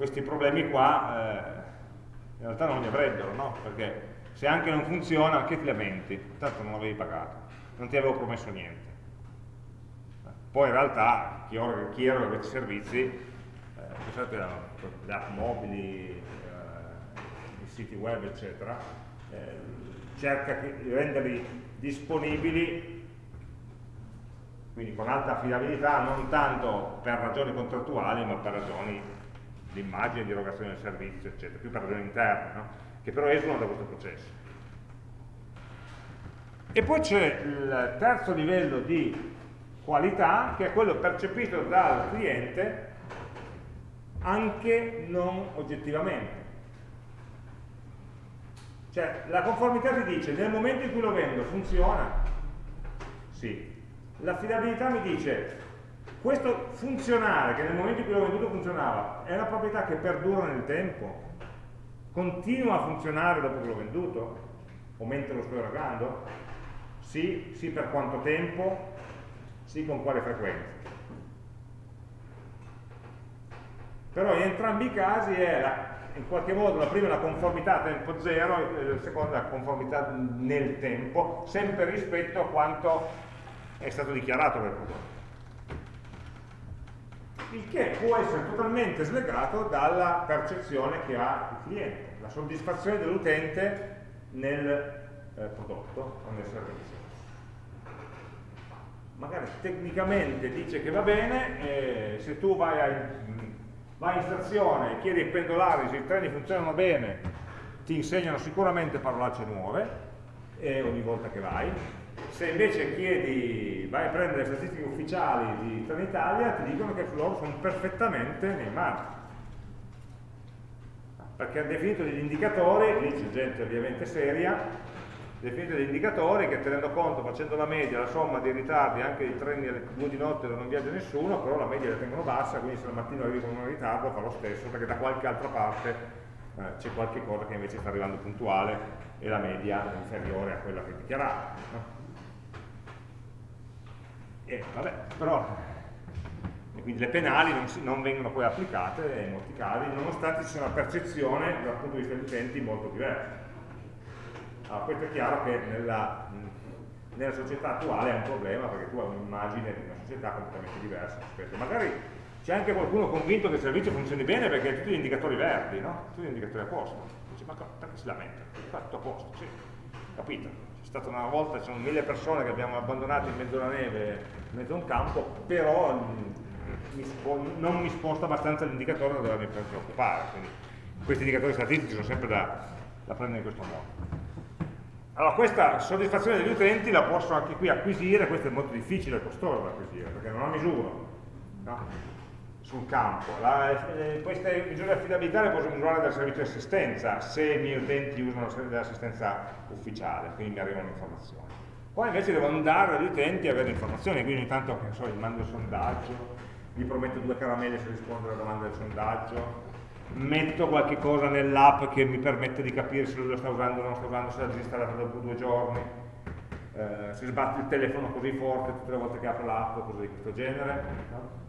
questi problemi qua eh, in realtà non li avrebbero, no? Perché se anche non funziona, che ti lamenti? Tanto non avevi pagato, non ti avevo promesso niente. Poi in realtà chi, ora, chi questi servizi, eh, pensate alle app mobili, eh, i siti web, eccetera, eh, cerca di renderli disponibili quindi con alta affidabilità non tanto per ragioni contrattuali ma per ragioni l'immagine di erogazione del servizio, eccetera, più per ragioni interne, no? che però esulano da questo processo. E poi c'è il terzo livello di qualità, che è quello percepito dal cliente anche non oggettivamente. Cioè, la conformità ti dice, nel momento in cui lo vendo, funziona? Sì. L'affidabilità mi dice, questo funzionare, che nel momento in cui l'ho venduto funzionava, è una proprietà che perdura nel tempo? Continua a funzionare dopo che l'ho venduto? O mentre lo sto erogando? Sì, sì per quanto tempo? Sì con quale frequenza? Però in entrambi i casi è la, in qualche modo la prima è la conformità a tempo zero e la seconda è la conformità nel tempo, sempre rispetto a quanto è stato dichiarato per prodotto. Il che può essere totalmente slegato dalla percezione che ha il cliente, la soddisfazione dell'utente nel eh, prodotto o nel servizio. Magari tecnicamente dice che va bene, eh, se tu vai a vai in stazione e chiedi ai pendolari se i treni funzionano bene, ti insegnano sicuramente parolacce nuove eh, ogni volta che vai. Se invece chiedi, vai a prendere le statistiche ufficiali di Trenitalia, ti dicono che loro sono perfettamente nei margini. Perché hanno definito degli indicatori, lì c'è gente ovviamente seria, definite degli indicatori che tenendo conto, facendo la media, la somma dei ritardi anche dei treni alle 2 di notte dove non viaggia nessuno, però la media la tengono bassa, quindi se al mattino arrivi con un ritardo fa lo stesso, perché da qualche altra parte eh, c'è qualche cosa che invece sta arrivando puntuale e la media è inferiore a quella che dichiarava. No? E vabbè, però quindi le penali non, si, non, vengono poi applicate in molti casi, nonostante ci sia una percezione dal punto di vista degli utenti molto diversa. Allora, questo è chiaro che nella, nella, società attuale è un problema perché tu hai un'immagine di una società completamente diversa rispetto. Magari c'è anche qualcuno convinto che il servizio funzioni bene perché ha tutti gli indicatori verdi, no? Tutti gli indicatori a posto. Dice, ma perché si lamenta? Tutto a posto, sì, capito. C'è stata una volta, ci sono mille persone che abbiamo abbandonato in mezzo alla neve, in mezzo a un campo, però mm, mi non mi sposta abbastanza l'indicatore da dovermi preoccupare. Quindi questi indicatori statistici sono sempre da, da prendere in questo modo. Allora questa soddisfazione degli utenti la posso anche qui acquisire, questo è molto difficile e costoso da acquisire, perché non ho misura no? Sul campo. La, eh, queste misure affidabilità le posso misurare dal servizio di assistenza, se i miei utenti usano l'assistenza ufficiale, quindi mi arrivano informazioni. Poi invece devo andare agli utenti e avere informazioni, quindi ogni tanto so, gli mando il sondaggio, gli prometto due caramelle se risponde alla domanda del sondaggio, metto qualche cosa nell'app che mi permette di capire se lo sta usando o non sta usando, se l'ha disinstallata dopo due giorni, eh, se sbatte il telefono così forte tutte le volte che apro l'app cose di questo genere. No?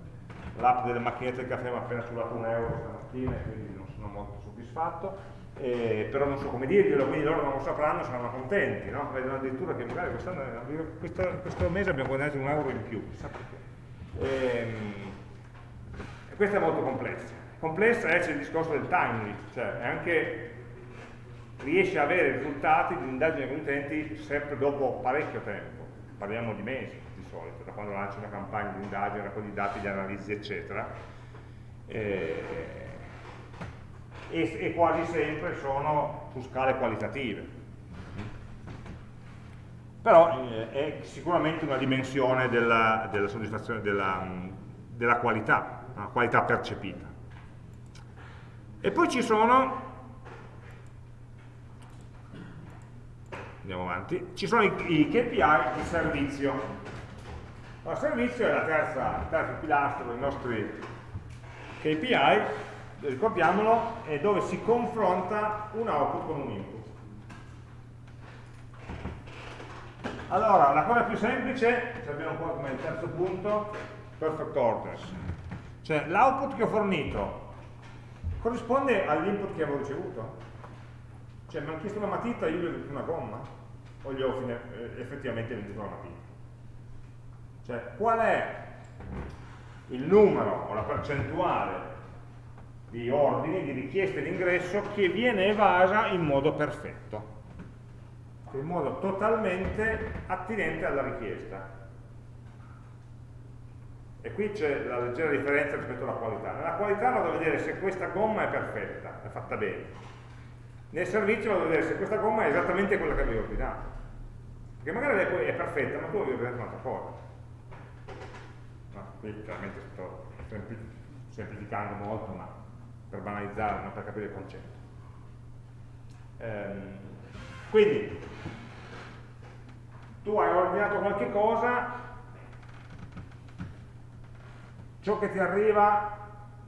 L'app delle macchinette del caffè mi ha appena sudato un euro stamattina e quindi non sono molto soddisfatto, eh, però non so come dirglielo, quindi loro non lo sapranno, saranno contenti, no? vedono addirittura che magari questo, questo mese abbiamo guadagnato un euro in più, chissà perché. E, ehm, e questo è molto complesso complessa è il discorso del timely, cioè anche riesce a avere risultati di indagine con utenti sempre dopo parecchio tempo, parliamo di mesi solito, da quando lanci una campagna di indagine, raccogli dati, di analisi eccetera, e, e, e quasi sempre sono su scale qualitative. Però eh, è sicuramente una dimensione della, della soddisfazione della, della qualità, una qualità percepita. E poi ci sono, andiamo avanti, ci sono i, i KPI di servizio. Il servizio è la terza, il terzo pilastro dei nostri KPI, ricordiamolo, è dove si confronta un output con un input. Allora, la cosa più semplice, ce l'abbiamo qua come terzo punto, perfect orders. Cioè l'output che ho fornito corrisponde all'input che avevo ricevuto? Cioè mi hanno chiesto una matita io gli ho detto una gomma? O gli ho effettivamente venduto una matita? Cioè qual è il numero o la percentuale di ordini, di richieste d'ingresso che viene evasa in modo perfetto, in modo totalmente attinente alla richiesta. E qui c'è la leggera differenza rispetto alla qualità. Nella qualità vado a vedere se questa gomma è perfetta, è fatta bene. Nel servizio vado a vedere se questa gomma è esattamente quella che avevo ordinato. Perché magari è perfetta, ma tu avevi organizzato un'altra cosa. Qui chiaramente sto semplificando molto, ma per banalizzare, non per capire il concetto. Ehm, quindi, tu hai ordinato qualche cosa, ciò che ti arriva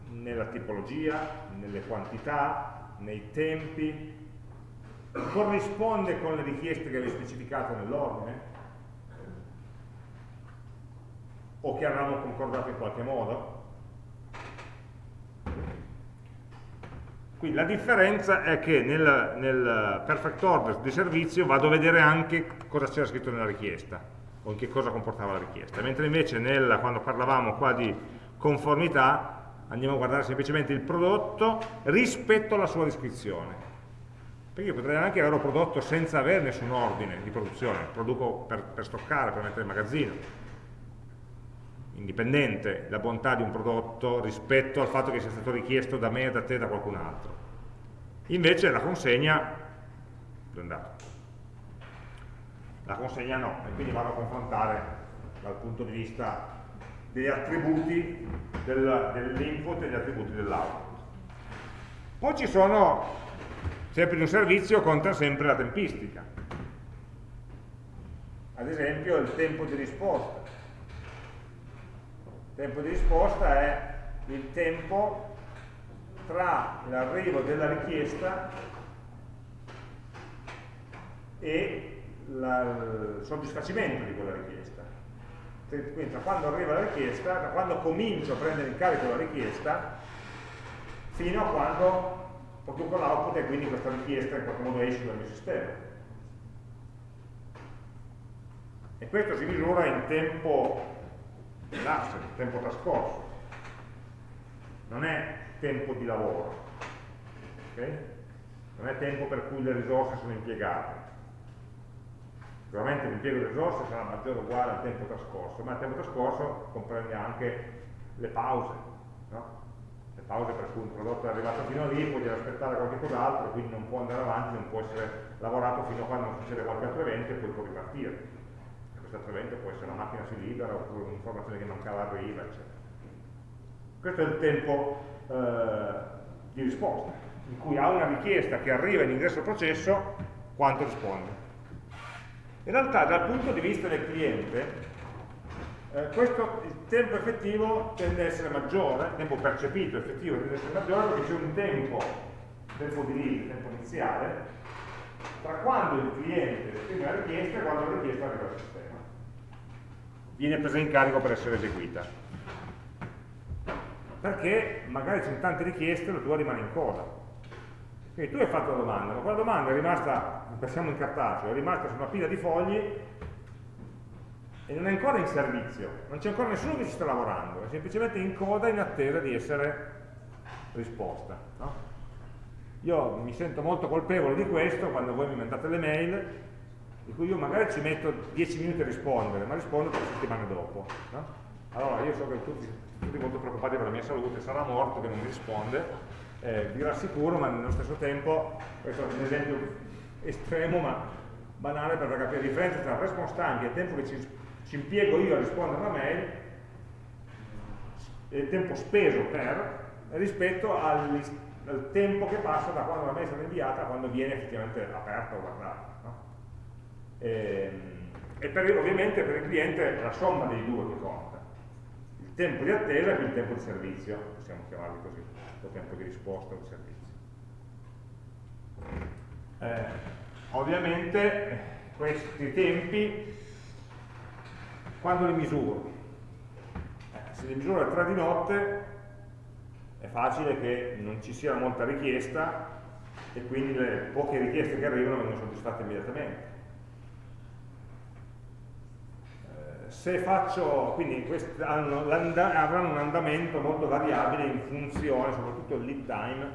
nella tipologia, nelle quantità, nei tempi, corrisponde con le richieste che avevi specificato nell'ordine? O che avevamo concordato in qualche modo? Quindi la differenza è che nel, nel perfect order di servizio vado a vedere anche cosa c'era scritto nella richiesta o in che cosa comportava la richiesta, mentre invece nel, quando parlavamo qua di conformità andiamo a guardare semplicemente il prodotto rispetto alla sua descrizione. Perché io potrei anche averlo prodotto senza avere nessun ordine di produzione, produco per, per stoccare, per mettere in magazzino. Indipendente la bontà di un prodotto rispetto al fatto che sia stato richiesto da me, da te, da qualcun altro. Invece la consegna, è andato? La consegna no, e quindi vado a confrontare dal punto di vista degli attributi dell'input e degli attributi dell'output. Poi ci sono, sempre in un servizio, conta sempre la tempistica. Ad esempio il tempo di risposta. Il tempo di risposta è il tempo tra l'arrivo della richiesta e la, il soddisfacimento di quella richiesta quindi da quando arriva la richiesta, da quando comincio a prendere in carico la richiesta, fino a quando produco l'output e quindi questa richiesta in qualche modo esce dal mio sistema. E questo si misura in tempo elapso, tempo trascorso. Non è tempo di lavoro. Okay? Non è tempo per cui le risorse sono impiegate Sicuramente l'impiego di risorse sarà maggiore o uguale al tempo trascorso, ma il tempo trascorso comprende anche le pause, no? le pause per cui un prodotto è arrivato fino lì, poi deve aspettare qualche cos'altro, quindi non può andare avanti, non può essere lavorato fino a quando non succede qualche altro evento e poi può ripartire. Evento può essere la macchina si libera oppure un'informazione che mancava arriva, eccetera. Questo è il tempo eh, di risposta, in cui a una richiesta che arriva in ingresso al processo, quanto risponde. In realtà dal punto di vista del cliente, eh, questo, il tempo effettivo tende ad essere maggiore, il tempo percepito effettivo tende ad essere maggiore perché c'è un tempo, tempo di lead, tempo iniziale, tra quando il cliente esprime la richiesta e quando la richiesta arriva al sistema. Viene presa in carico per essere eseguita. Perché magari ci sono tante richieste e la tua rimane in coda quindi tu hai fatto la domanda, ma quella domanda è rimasta, passiamo in cartaceo, è rimasta su una pila di fogli e non è ancora in servizio, non c'è ancora nessuno che ci sta lavorando, è semplicemente in coda in attesa di essere risposta. No? Io mi sento molto colpevole di questo quando voi mi mandate le mail, di cui io magari ci metto 10 minuti a rispondere, ma rispondo tre settimane dopo. No? Allora io so che tutti, tutti molto preoccupati per la mia salute, sarà morto che non mi risponde, eh, vi rassicuro, ma nello stesso tempo, questo è un esempio estremo ma banale per capire la differenza tra response time e il tempo che ci, ci impiego io a rispondere a una mail e il tempo speso per rispetto al, al, tempo che passa da quando la mail è stata inviata a quando viene effettivamente aperta o guardata. E, ehm, e per, ovviamente per il cliente è la somma dei due che conta. Il tempo di attesa più il tempo di servizio, possiamo chiamarli così questo tempo di risposta al servizio. Eh, ovviamente questi tempi, quando li misuro? Eh, se li misuro alle 3 di notte è facile che non ci sia molta richiesta e quindi le poche richieste che arrivano vengono soddisfatte immediatamente. Se faccio, quindi avranno un andamento molto variabile in funzione, soprattutto il lead time,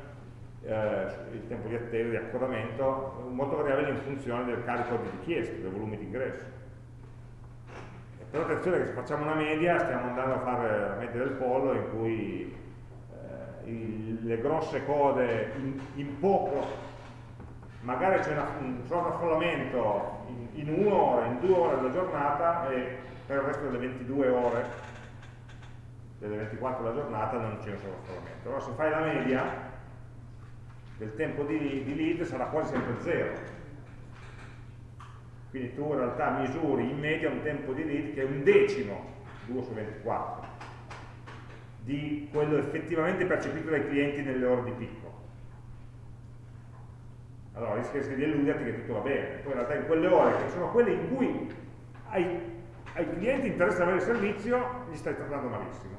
eh, il tempo di attesa, di accodamento, molto variabile in funzione del carico di richieste, del volume di ingresso. Però attenzione che se facciamo una media stiamo andando a fare la media del pollo in cui eh, il, le grosse code in, in poco magari c'è un sovraffollamento in, in un'ora, in due ore della giornata e per il resto delle 22 ore, delle 24 della giornata non c'è un sovraffollamento. Allora se fai la media del tempo di, di lead sarà quasi sempre zero. Quindi tu in realtà misuri in media un tempo di lead che è un decimo, 2 su 24, di quello effettivamente percepito dai clienti nelle ore di picco allora rischia di illuderti che tutto va bene, poi in realtà in quelle ore che sono quelle in cui ai, ai clienti interessa avere il servizio, gli stai trattando malissimo.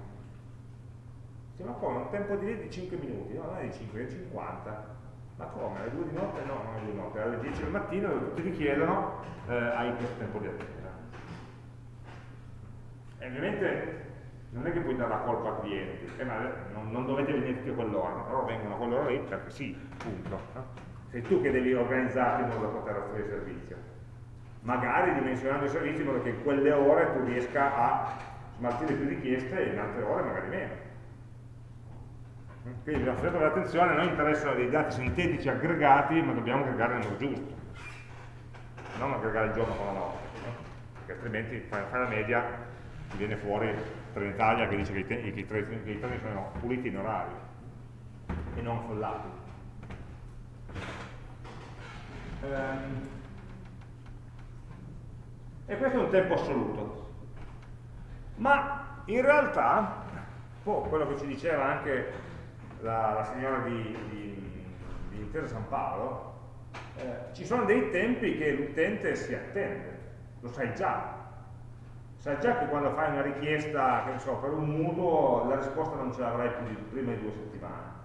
Sì, ma come? Un tempo di di 5 minuti? No, non è di 5, è di 50. Ma come? Alle 2 di notte? No, non è 2 di notte, alle 10 del mattino dove tutti ti chiedono eh, hai questo tempo di attesa. E ovviamente non è che puoi dare la colpa al cliente, eh, non, non dovete venire tutti a quell'ora, però vengono a quell'ora lì perché sì, punto. Sei tu che devi organizzarti in modo da poter offrire il servizio. Magari dimensionando i servizi in modo che in quelle ore tu riesca a smaltire più richieste e in altre ore magari meno. Quindi bisogna fare attenzione, a noi interessano dei dati sintetici aggregati, ma dobbiamo aggregare nel modo giusto, non aggregare il giorno con la notte, no? perché altrimenti fai, fai la media, ti viene fuori Trenitalia che dice che i, i, treni, che i treni sono puliti in orario e non affollati. Ehm, e questo è un tempo assoluto. Ma in realtà, oh, quello che ci diceva anche la, la signora di, di, di, Intesa San Paolo, eh, ci sono dei tempi che l'utente si attende, lo sai già. Sai già che quando fai una richiesta, so, per un mutuo, la risposta non ce l'avrai più di, prima di due settimane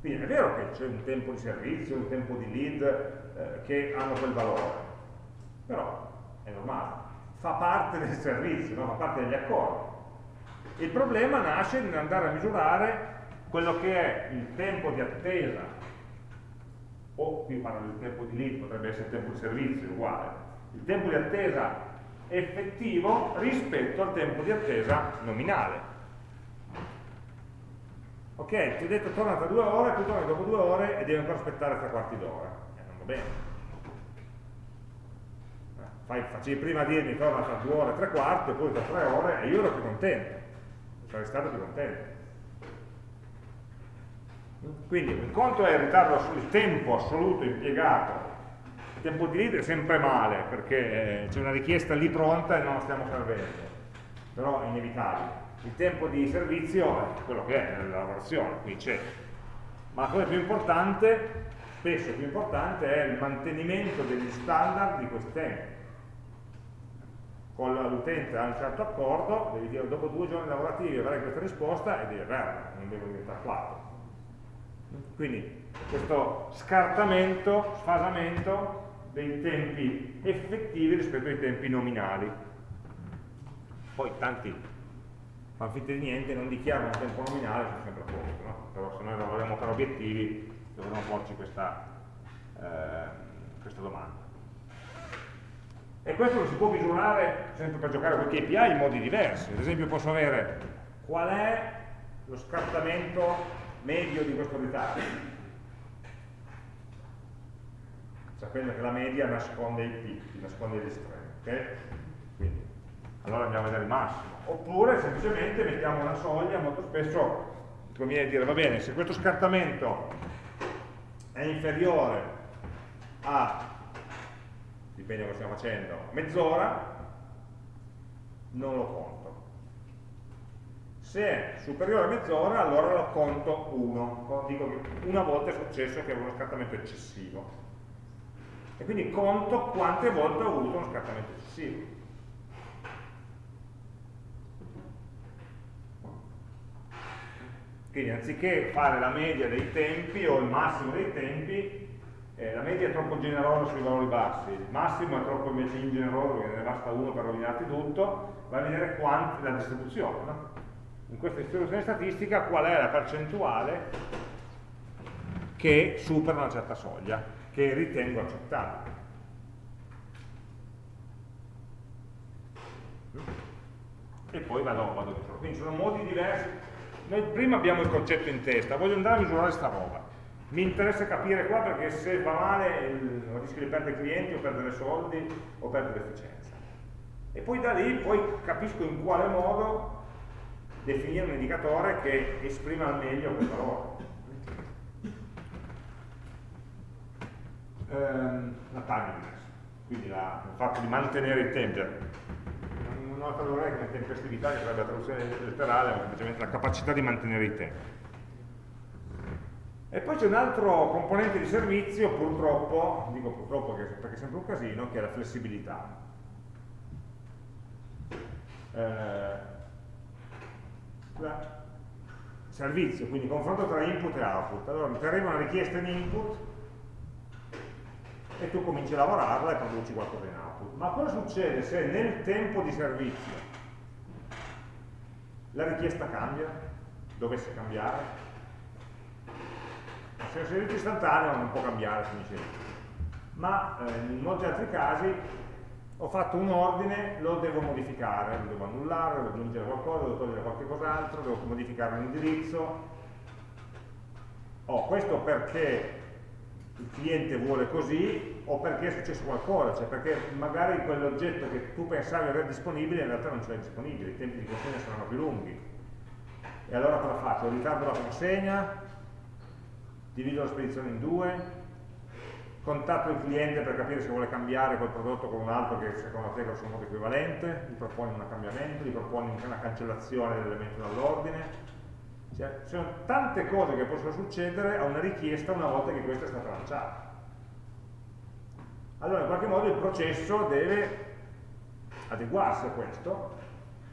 quindi è vero che c'è un tempo di servizio, un tempo di lead eh, che hanno quel valore, però è normale, fa parte del servizio, no? fa parte degli accordi. Il problema nasce nell'andare a misurare quello che è il tempo di attesa, o qui parlo del tempo di lead, potrebbe essere il tempo di servizio, uguale, il tempo di attesa effettivo rispetto al tempo di attesa nominale. Ok, ti ho detto torna tra due ore, tu torni dopo due ore e devi ancora aspettare tre quarti d'ora. Eh, non va bene. Fai, facevi prima dirmi torna tra due ore e tre quarti, poi tra tre ore e io ero più contento. Sarei stato più contento. Quindi un conto è il ritardo sul tempo assoluto impiegato, il tempo di lead è sempre male perché eh, c'è una richiesta lì pronta e non la stiamo servendo, però è inevitabile il tempo di servizio è quello che è nella lavorazione, qui c'è. Ma la cosa più importante, spesso più importante, è il mantenimento degli standard di questi tempi. Con l'utente ha un certo accordo, devi dire dopo due giorni lavorativi avrai questa risposta e devi averla, non devo diventare quattro. Quindi questo scartamento, sfasamento dei tempi effettivi rispetto ai tempi nominali. Poi tanti fanno finta di niente, non dichiarano un tempo nominale, sono sempre a posto, no? però se noi lavoriamo per obiettivi dovremmo porci questa, eh, questa domanda. E questo lo si può misurare sempre per giocare con i KPI in modi diversi, ad esempio posso avere qual è lo scartamento medio di questo ritardo, sapendo che la media nasconde i picchi, nasconde gli estremi, ok? Quindi, allora andiamo a vedere il massimo. Oppure semplicemente mettiamo una soglia, molto spesso conviene dire, va bene, se questo scartamento è inferiore a, da cosa stiamo facendo, mezz'ora, non lo conto. Se è superiore a mezz'ora, allora lo conto 1. Dico che una volta è successo che avevo uno scartamento eccessivo. E quindi conto quante volte ho avuto uno scartamento eccessivo. Quindi anziché fare la media dei tempi o il massimo dei tempi, eh, la media è troppo generosa sui valori bassi, il massimo è troppo invece ingeneroso perché ne basta uno per rovinarti tutto, vai a vedere quanti la distribuzione. No? In questa distribuzione statistica qual è la percentuale che supera una certa soglia, che ritengo accettabile. E poi vado, vado Quindi ci sono modi diversi noi prima abbiamo il concetto in testa, voglio andare a misurare sta roba. Mi interessa capire qua perché se va male il, rischio di perdere clienti o perdere soldi o perdere efficienza. E poi da lì poi capisco in quale modo definire un indicatore che esprima al meglio quel valore. Ehm, la timeliness, quindi la, il fatto di mantenere i tempi. Non ho tradurre come tempestività, che sarebbe la traduzione letterale, ma semplicemente la capacità di mantenere i tempi. E poi c'è un altro componente di servizio, purtroppo, dico purtroppo perché è sempre un casino, che è la flessibilità. Eh, servizio, quindi confronto tra input e output. Allora ti arriva una richiesta in input e tu cominci a lavorarla e produci qualcosa in output. Ma cosa succede se nel tempo di servizio la richiesta cambia? Dovesse cambiare? Se un servizio istantaneo non può cambiare, finisce lì. Ma eh, in molti altri casi ho fatto un ordine, lo devo modificare, lo devo annullare, devo aggiungere qualcosa, devo togliere qualche cos'altro, devo modificare l'indirizzo. Oh, questo perché il cliente vuole così o perché è successo qualcosa, cioè perché magari quell'oggetto che tu pensavi avere disponibile in realtà non ce l'hai disponibile, i tempi di consegna saranno più lunghi. E allora cosa faccio? Ritardo la consegna, divido la spedizione in due, contatto il cliente per capire se vuole cambiare quel prodotto con un altro che secondo te è grosso modo equivalente, gli proponi un cambiamento, gli proponi una cancellazione dell'elemento dall'ordine. Cioè, ci sono tante cose che possono succedere a una richiesta una volta che questa è stata lanciata. Allora in qualche modo il processo deve adeguarsi a questo,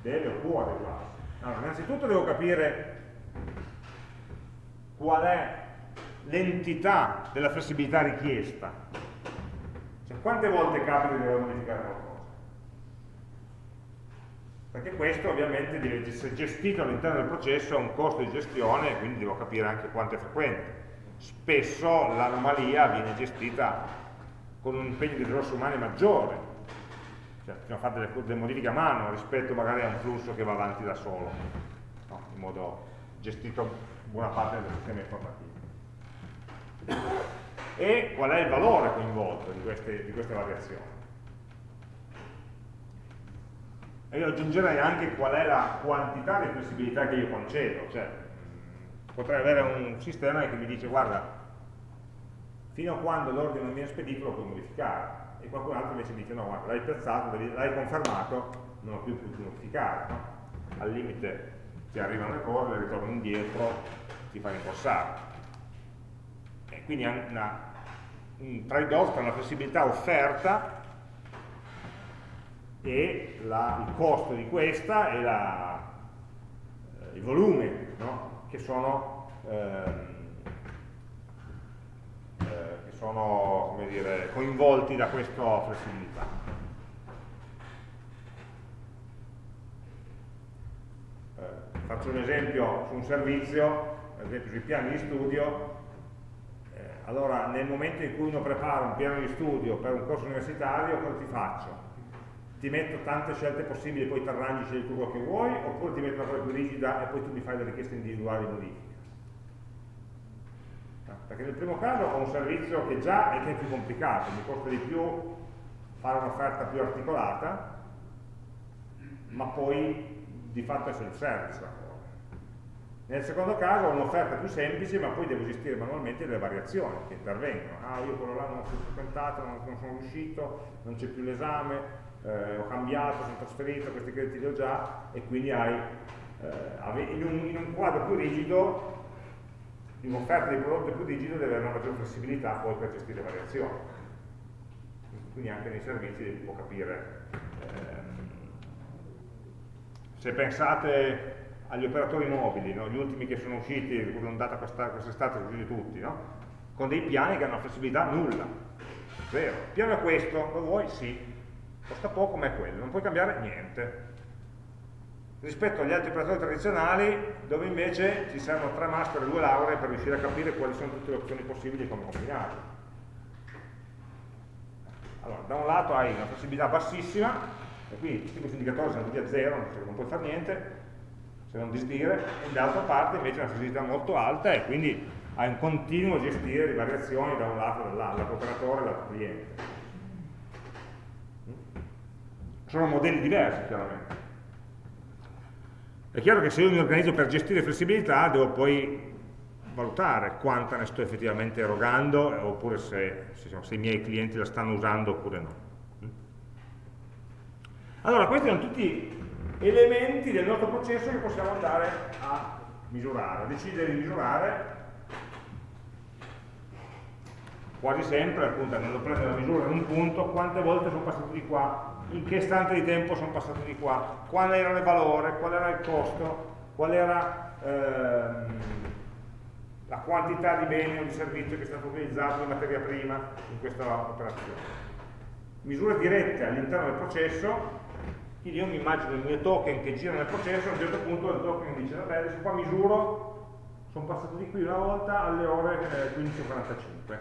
deve o può adeguarsi. Allora, innanzitutto devo capire qual è l'entità della flessibilità richiesta. Cioè, quante volte capita di dover modificare qualcosa? Perché questo ovviamente deve essere gestito all'interno del processo, ha un costo di gestione quindi devo capire anche quanto è frequente. Spesso l'anomalia viene gestita con un impegno di risorse umane maggiore, cioè bisogna fare delle, delle, modifiche a mano rispetto magari a un flusso che va avanti da solo, no? in modo gestito buona parte del sistema informativo e qual è il valore coinvolto di queste, di queste variazioni. E io aggiungerei anche qual è la quantità di flessibilità che io concedo, cioè potrei avere un sistema che mi dice guarda, fino a quando l'ordine non viene spedito lo puoi modificare, e qualcun altro invece dice no, guarda, l'hai piazzato, l'hai confermato, non lo più potuto modificare, no? al limite ti arrivano le cose, le ritornano indietro, ti fai incorsare quindi una, un trade-off tra la flessibilità offerta e la, il costo di questa e la, eh, il volume no? che sono, ehm, eh, che sono dire, coinvolti da questa flessibilità. Eh, faccio un esempio su un servizio, ad esempio sui piani di studio, allora, nel momento in cui uno prepara un piano di studio per un corso universitario, cosa ti faccio? Ti metto tante scelte possibili, poi ti arrangi, scegli tu quello che vuoi, oppure ti metto una cosa più rigida e poi tu mi fai le richieste individuali di modifica? Perché nel primo caso ho un servizio che già è, che è più complicato, mi costa di più fare un'offerta più articolata, ma poi di fatto è self-service nel secondo caso ho un'offerta più semplice, ma poi devo gestire manualmente le variazioni che intervengono. Ah, io quello là non più frequentato, non, sono riuscito, non c'è più l'esame, eh, ho cambiato, sono trasferito, questi crediti li ho già, e quindi hai, eh, in, un, in, un, quadro più rigido, in un'offerta di prodotto più rigido deve avere una maggiore flessibilità poi per gestire le variazioni. Quindi anche nei servizi può capire. Ehm, se pensate agli operatori mobili, no? gli ultimi che sono usciti, l'ondata quest'estate sono usciti tutti, no? con dei piani che hanno una flessibilità nulla, zero. Il piano è questo, lo vuoi? Sì, costa poco ma è quello, non puoi cambiare niente. Rispetto agli altri operatori tradizionali, dove invece ci servono tre master e due lauree per riuscire a capire quali sono tutte le opzioni possibili e come combinarle. Allora, da un lato hai una flessibilità bassissima, e quindi tutti questi indicatori sono tutti a zero, non puoi fare niente, se non disdire, e dall'altra parte invece una flessibilità molto alta e quindi a un continuo gestire le variazioni da un lato e dall'altro, lato operatore e lato cliente. Sono modelli diversi chiaramente. È chiaro che se io mi organizzo per gestire flessibilità devo poi valutare quanta ne sto effettivamente erogando oppure se, se, i miei clienti la stanno usando oppure no. Allora, questi sono tutti elementi del nostro processo che possiamo andare a misurare, decidere di misurare quasi sempre, appunto, andando a prendere la misura in un punto, quante volte sono passato di qua, in che istante di tempo sono passato di qua, qual era il valore, qual era il costo, qual era ehm, la quantità di beni o di servizio che è stato utilizzato in materia prima in questa operazione. Misure dirette all'interno del processo quindi io mi immagino il mio token che gira nel processo, a un certo punto il token dice, vabbè, adesso qua misuro, sono passato di qui una volta alle ore 15.45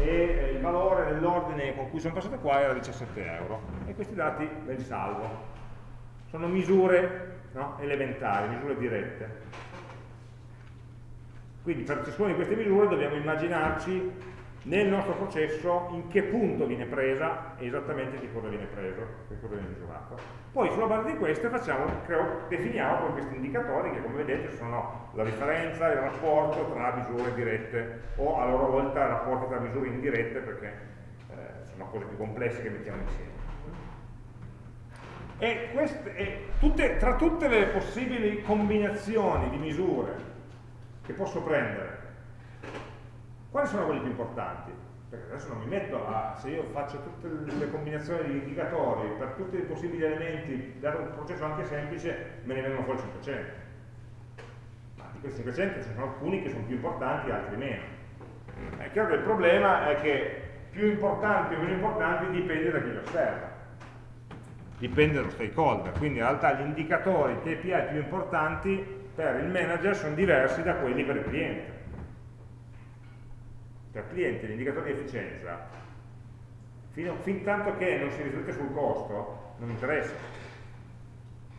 e eh, il valore dell'ordine con cui sono passato qua era 17 euro e questi dati me li salvo. Sono misure no, elementari, misure dirette. Quindi per ciascuna di queste misure dobbiamo immaginarci nel nostro processo in che punto viene presa e esattamente di cosa viene preso, che cosa viene misurato. Poi sulla base di queste facciamo, creo, definiamo poi questi indicatori che come vedete sono la differenza, il rapporto tra misure dirette o a loro volta il rapporto tra misure indirette perché eh, sono cose più complesse che mettiamo insieme. E, queste, e tutte, tra tutte le possibili combinazioni di misure che posso prendere quali sono quelli più importanti? Perché adesso non mi metto a, se io faccio tutte le combinazioni di indicatori per tutti i possibili elementi, dato un processo anche semplice, me ne vengono fuori 500. Ma di questi 500 ci sono alcuni che sono più importanti, altri meno. È chiaro che il problema è che più importanti o meno importanti dipende da chi li osserva dipende dallo stakeholder, quindi in realtà gli indicatori KPI più importanti per il manager sono diversi da quelli per il cliente per cliente l'indicatore di efficienza, fino, fin tanto che non si riflette sul costo, non interessa.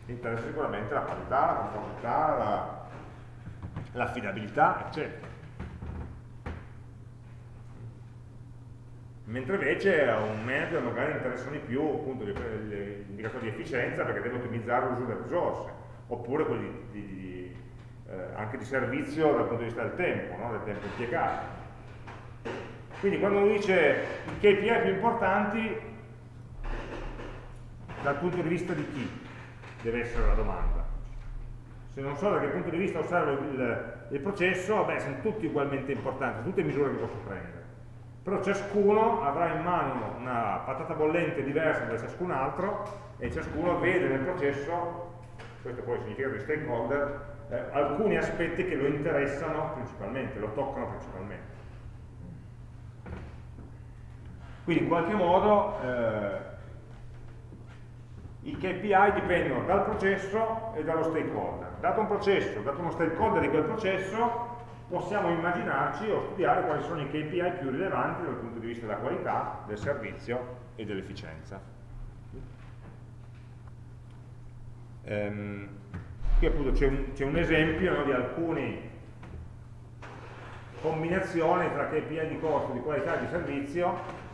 Interessa sicuramente la qualità, la conformità, l'affidabilità, la, eccetera. Mentre invece a un manager magari interessano di più appunto gli di efficienza perché deve ottimizzare l'uso delle risorse, oppure quelli di, di, di, eh, anche di servizio dal punto di vista del tempo, no? del tempo impiegato. Quindi quando uno dice i KPI più importanti, dal punto di vista di chi deve essere la domanda? Se non so da che punto di vista osservo il, il processo, beh, sono tutti ugualmente importanti, tutte misure che posso prendere. Però ciascuno avrà in mano una patata bollente diversa da ciascun altro e ciascuno vede nel processo, questo poi significa di stakeholder, eh, alcuni aspetti che lo interessano principalmente, lo toccano principalmente. Quindi in qualche modo eh, i KPI dipendono dal processo e dallo stakeholder. Dato un processo, dato uno stakeholder di quel processo, possiamo immaginarci o studiare quali sono i KPI più rilevanti dal punto di vista della qualità, del servizio e dell'efficienza. Ehm, qui appunto c'è un, un, esempio no, di alcune combinazioni tra KPI di costo, di qualità e di servizio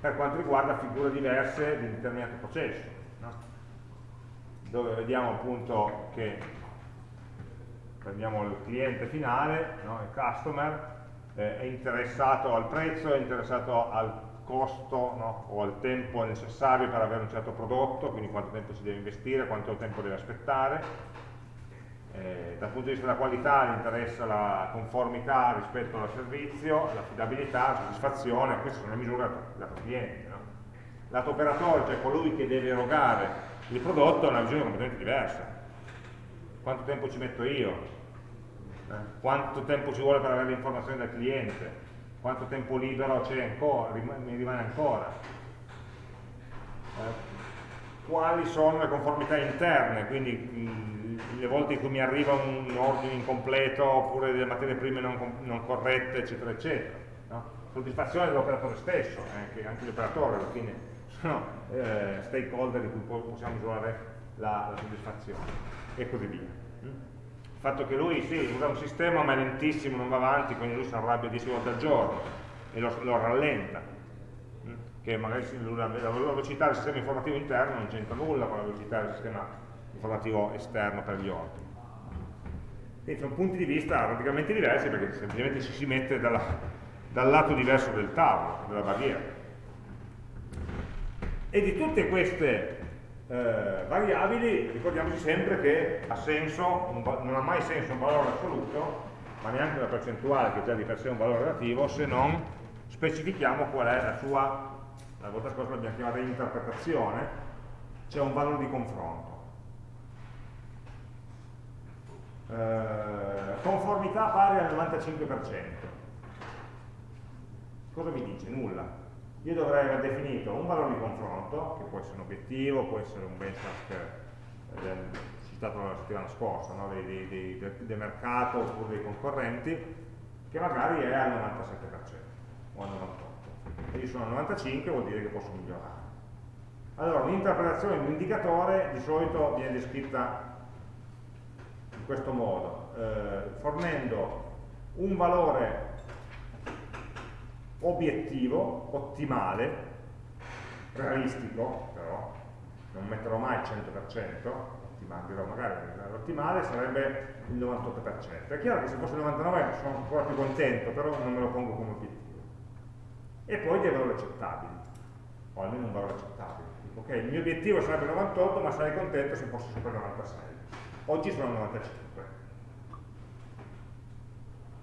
per quanto riguarda figure diverse di un determinato processo, no? dove vediamo appunto che prendiamo il cliente finale, no? il customer, eh, è interessato al prezzo, è interessato al costo no? o al tempo necessario per avere un certo prodotto, quindi quanto tempo si deve investire, quanto tempo deve aspettare, eh, dal punto di vista della qualità gli interessa la conformità rispetto al servizio, l'affidabilità, la soddisfazione, queste sono le misure lato cliente. No? Lato operatore, cioè colui che deve erogare il prodotto, ha una visione completamente diversa. Quanto tempo ci metto io? Eh? Quanto tempo ci vuole per avere le informazioni dal cliente? Quanto tempo libero ancora, mi rimane ancora? Eh? Quali sono le conformità interne? Quindi le volte in cui mi arriva un ordine incompleto oppure delle materie prime non, non corrette, eccetera, eccetera. No? Soddisfazione dell'operatore stesso, eh, anche gli operatori alla fine sono eh, stakeholder di cui possiamo misurare la, la, soddisfazione e così via. Mm? fatto che lui sì, usa un sistema ma è lentissimo, non va avanti, quindi lui si arrabbia 10 volte al giorno e lo, lo rallenta, mm? che magari la velocità del sistema informativo interno non c'entra nulla con la velocità del sistema informativo esterno per gli ordini. Quindi sono punti di vista radicalmente diversi perché semplicemente ci si mette dalla, dal lato diverso del tavolo, della barriera. E di tutte queste eh, variabili, ricordiamoci sempre che ha senso, un, non ha mai senso un valore assoluto, ma neanche una percentuale che già di per sé è un valore relativo, se non specifichiamo qual è la sua, la volta scorsa l'abbiamo chiamata interpretazione, c'è un valore di confronto. Eh, conformità pari al 95%. Cosa mi dice? Nulla io dovrei aver definito un valore di confronto, che può essere un obiettivo, può essere un benchmark eh, citato la settimana scorsa, no? dei, dei, dei, del mercato oppure dei concorrenti, che magari è al 97% o al 98%. Se io sono al 95% vuol dire che posso migliorare. Allora, un'interpretazione di un indicatore di solito viene descritta questo modo, eh, fornendo un valore obiettivo, ottimale, realistico però, non metterò mai il 100%, ottimale, dirò magari l'ottimale sarebbe il 98%. È chiaro che se fosse il 99% sono ancora più contento, però non me lo pongo come obiettivo. E poi dei valori accettabili, o almeno un valore accettabile. Ok, il mio obiettivo sarebbe il 98, ma sarei contento se fosse sopra il 96. Oggi sono il 95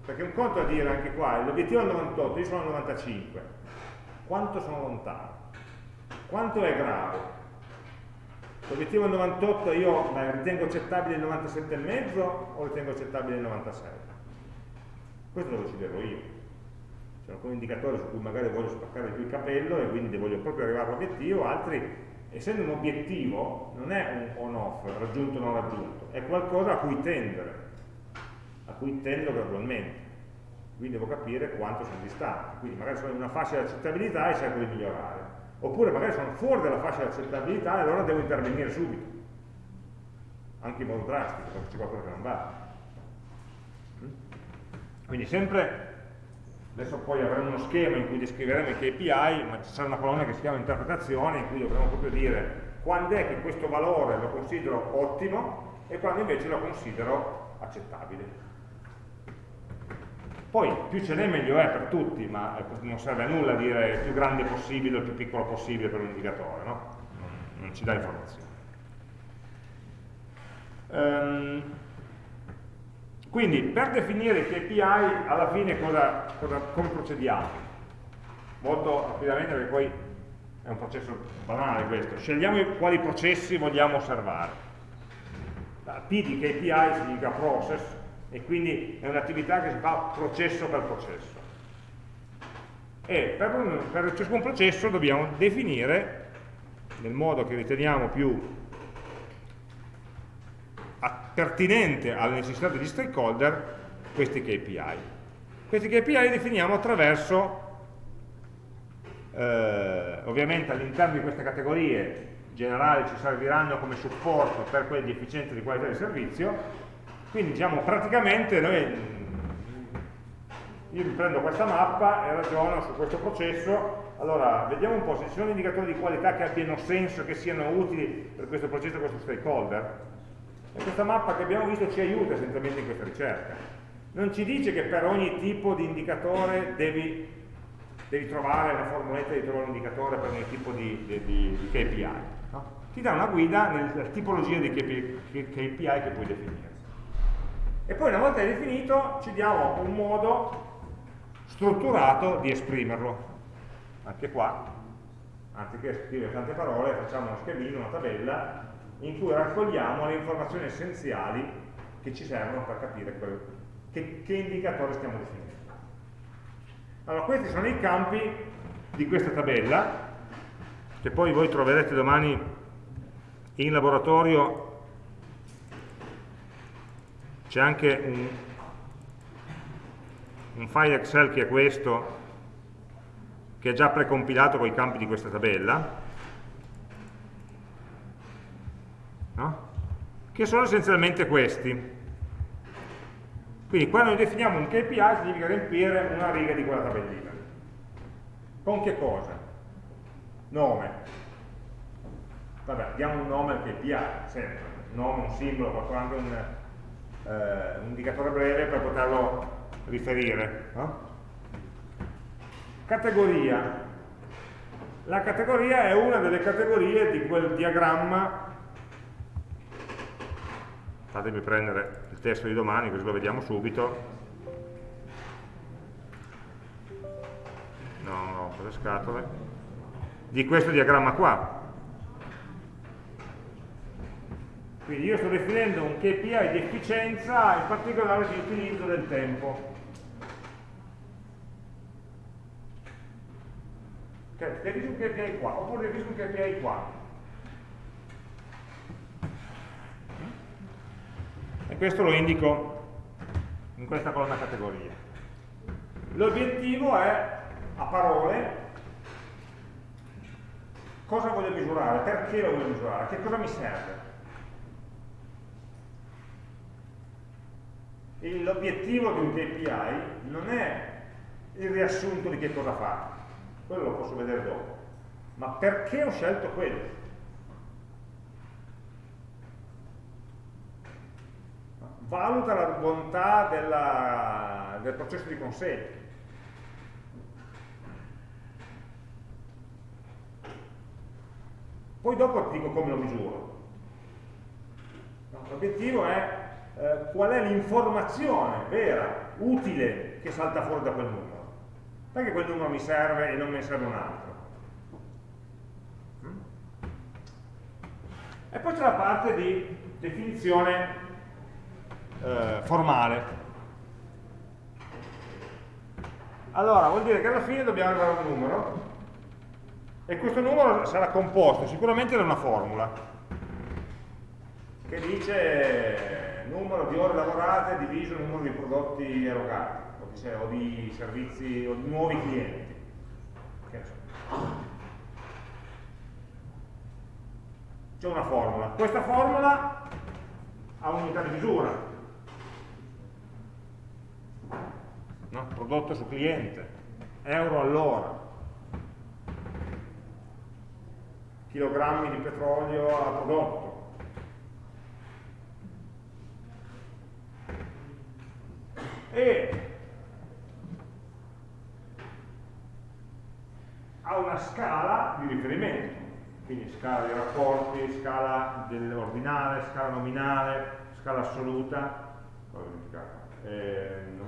perché un conto a dire anche qua, l'obiettivo è il 98, io sono al 95. Quanto sono lontano? Quanto è grave? L'obiettivo è il 98, io beh, ritengo accettabile il 97,5 o ritengo accettabile il 96? Questo lo deciderò io. C'è alcuni indicatori su cui magari voglio spaccare più il capello e quindi voglio proprio arrivare all'obiettivo, altri, essendo un obiettivo, non è un on-off, raggiunto o non raggiunto, è qualcosa a cui tendere a cui tendo gradualmente. Quindi devo capire quanto sono distante. Quindi magari sono in una fascia di accettabilità e cerco di migliorare. Oppure magari sono fuori dalla fascia di accettabilità e allora devo intervenire subito. Anche in modo drastico, perché c'è qualcosa che non va. Mm? Quindi sempre, adesso poi avremo uno schema in cui descriveremo i KPI, ma ci sarà una colonna che si chiama interpretazione, in cui dovremo proprio dire quando è che questo valore lo considero ottimo e quando invece lo considero accettabile. Poi più ce n'è meglio è per tutti, ma non serve a nulla dire più grande possibile o più piccolo possibile per un indicatore, no? non ci dà informazioni. Um, quindi per definire i KPI alla fine cosa, cosa, come procediamo? Molto rapidamente perché poi è un processo banale questo. Scegliamo quali processi vogliamo osservare. La P di KPI significa process, e quindi è un'attività che si fa processo per processo. E per, un, per ciascun processo dobbiamo definire, nel modo che riteniamo più pertinente alle necessità degli stakeholder, questi KPI. Questi KPI li definiamo attraverso, eh, ovviamente all'interno di queste categorie generali ci serviranno come supporto per quelli di efficienza e di qualità del servizio, quindi diciamo praticamente noi, io prendo questa mappa e ragiono su questo processo, allora vediamo un po' se ci sono indicatori di qualità che abbiano senso, che siano utili per questo processo, questo stakeholder. E questa mappa che abbiamo visto ci aiuta essenzialmente in questa ricerca. Non ci dice che per ogni tipo di indicatore devi, devi trovare una formuletta di trovare un indicatore per ogni tipo di, di, di KPI. No? Ti dà una guida nella tipologia di KPI che puoi definire. E poi una volta definito ci diamo un modo strutturato di esprimerlo. Anche qua, anziché scrivere tante parole, facciamo uno schemino, una tabella, in cui raccogliamo le informazioni essenziali che ci servono per capire quel, che, che indicatore stiamo definendo. Allora, questi sono i campi di questa tabella, che poi voi troverete domani in laboratorio c'è anche un, un file Excel che è questo, che è già precompilato con i campi di questa tabella, no? Che sono essenzialmente questi. Quindi quando noi definiamo un KPI significa riempire una riga di quella tabellina. Con che cosa? Nome. Vabbè, diamo un nome al KPI, sempre. Un nome, un simbolo, qualcosa, anche un, eh, un indicatore breve per poterlo riferire. No? Categoria. La categoria è una delle categorie di quel diagramma fatemi prendere il testo di domani così lo vediamo subito. No, no, le scatole. Di questo diagramma qua. Quindi io sto definendo un KPI di efficienza in particolare di utilizzo del tempo. Ok, definisco un KPI qua oppure definisco un KPI qua e questo lo indico in questa colonna categoria. L'obiettivo è, a parole, cosa voglio misurare, perché lo voglio misurare, che cosa mi serve. L'obiettivo di un KPI non è il riassunto di che cosa fa, quello lo posso vedere dopo, ma perché ho scelto quello. Valuta la bontà della, del processo di consegna. Poi dopo ti dico come lo misuro. L'obiettivo è eh, qual è l'informazione vera, utile, che salta fuori da quel numero. Perché quel numero mi serve e non me ne serve un altro? Mm? E poi c'è la parte di definizione eh, formale. Allora, vuol dire che alla fine dobbiamo a un numero e questo numero sarà composto sicuramente da una formula che dice numero di ore lavorate diviso il numero di prodotti erogati o di servizi o di nuovi clienti. C'è una formula. Questa formula ha un'unità di misura, no? prodotto su cliente, euro all'ora, chilogrammi di petrolio a prodotto. E ha una scala di riferimento, quindi scala dei rapporti, scala dell'ordinale, scala nominale, scala assoluta,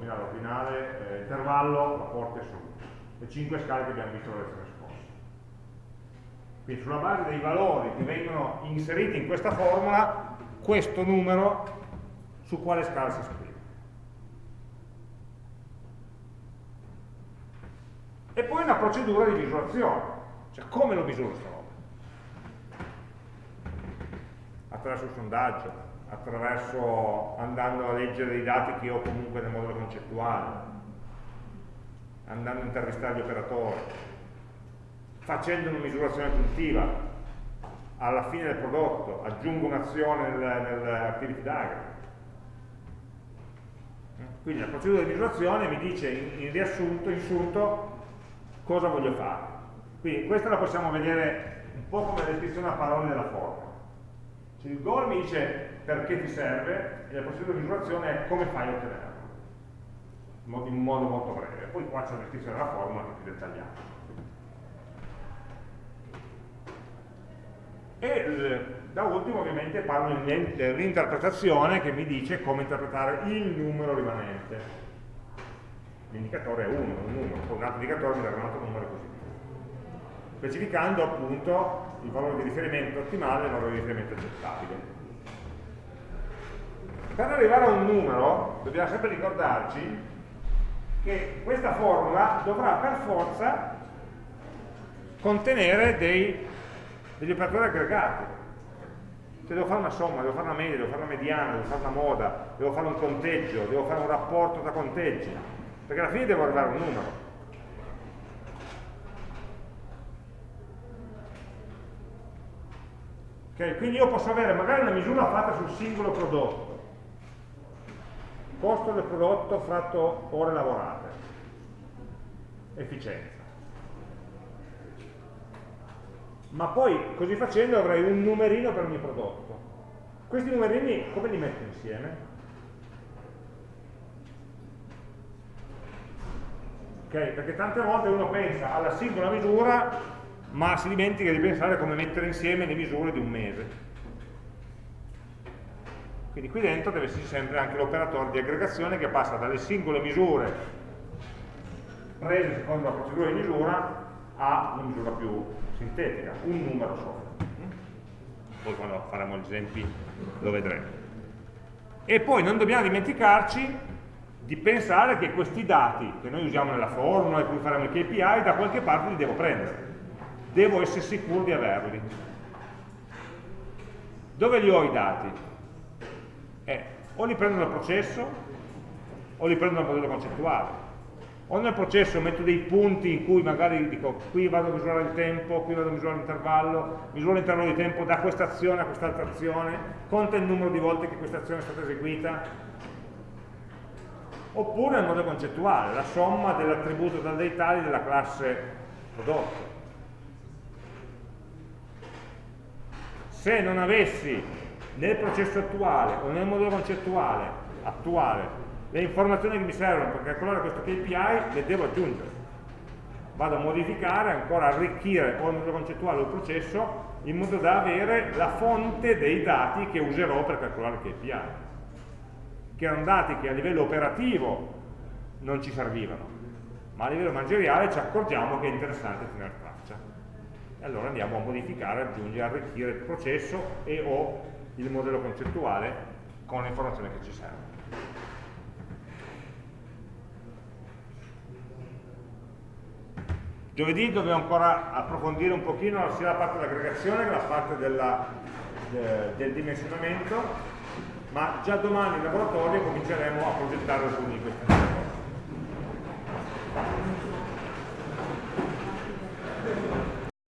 eh, nominale ordinale, eh, intervallo, rapporto e assoluto. Le cinque scale che abbiamo visto la lezione scorsa. Quindi sulla base dei valori che vengono inseriti in questa formula, questo numero su quale scala si esprime. E poi una procedura di misurazione, cioè come lo misuro sta roba? Attraverso il sondaggio, attraverso andando a leggere i dati che ho comunque nel modello concettuale, andando a intervistare gli operatori, facendo una misurazione aggiuntiva, alla fine del prodotto aggiungo un'azione nell'activity diagram. Quindi la procedura di misurazione mi dice in, in riassunto, in sunto, cosa voglio fare. Quindi questa la possiamo vedere un po' come descrizione a parole della forma. Cioè, il goal mi dice perché ti serve e la procedura di misurazione è come fai a ottenerlo. In un modo molto breve. Poi qua c'è una descrizione della formula che è più dettagliata e da ultimo ovviamente parlo dell'interpretazione che mi dice come interpretare il numero rimanente. L'indicatore è 1, un numero, poi un altro indicatore mi darà un altro numero e così via specificando appunto il valore di riferimento ottimale e il valore di riferimento accettabile per arrivare a un numero dobbiamo sempre ricordarci che questa formula dovrà per forza contenere dei, degli operatori aggregati. Se devo fare una somma, devo fare una media, devo fare una mediana, devo fare una moda, devo fare un conteggio, devo fare un rapporto tra conteggi, perché alla fine devo arrivare a un numero. Okay, quindi io posso avere magari una misura fatta sul singolo prodotto, costo del prodotto fratto ore lavorate, efficienza. Ma poi, così facendo, avrei un numerino per ogni prodotto. Questi numerini come li metto insieme? Okay? Perché tante volte uno pensa alla singola misura, ma si dimentica di pensare come mettere insieme le misure di un mese. Quindi qui dentro deve esserci sempre anche l'operatore di aggregazione che passa dalle singole misure prese secondo la procedura di misura a una misura più sintetica, un numero solo. Poi quando faremo gli esempi lo vedremo. E poi non dobbiamo dimenticarci di pensare che questi dati che noi usiamo nella formula e cui faremo il KPI da qualche parte li devo prendere devo essere sicuro di averli dove li ho i dati? O li prendo dal processo o li prendo dal modello concettuale o nel processo metto dei punti in cui magari dico qui vado a misurare il tempo, qui vado a misurare l'intervallo, misuro l'intervallo di tempo da questa azione a quest'altra azione, conta il numero di volte che questa azione è stata eseguita, oppure nel modo concettuale, la somma dell'attributo dal dei tali della classe prodotto. Se non avessi nel processo attuale o nel modello concettuale attuale le informazioni che mi servono per calcolare questo KPI, le devo aggiungere. Vado a modificare, ancora arricchire o il modello concettuale o il processo in modo da avere la fonte dei dati che userò per calcolare il KPI che erano dati che a livello operativo non ci servivano, ma a livello manageriale ci accorgiamo che è interessante tenere traccia. E allora andiamo a modificare, aggiungere, arricchire il processo e o il modello concettuale con le informazioni che ci servono. Giovedì dobbiamo ancora approfondire un pochino sia la parte dell'aggregazione che la parte della, de, del dimensionamento ma già domani in laboratorio cominceremo a progettare alcuni di questi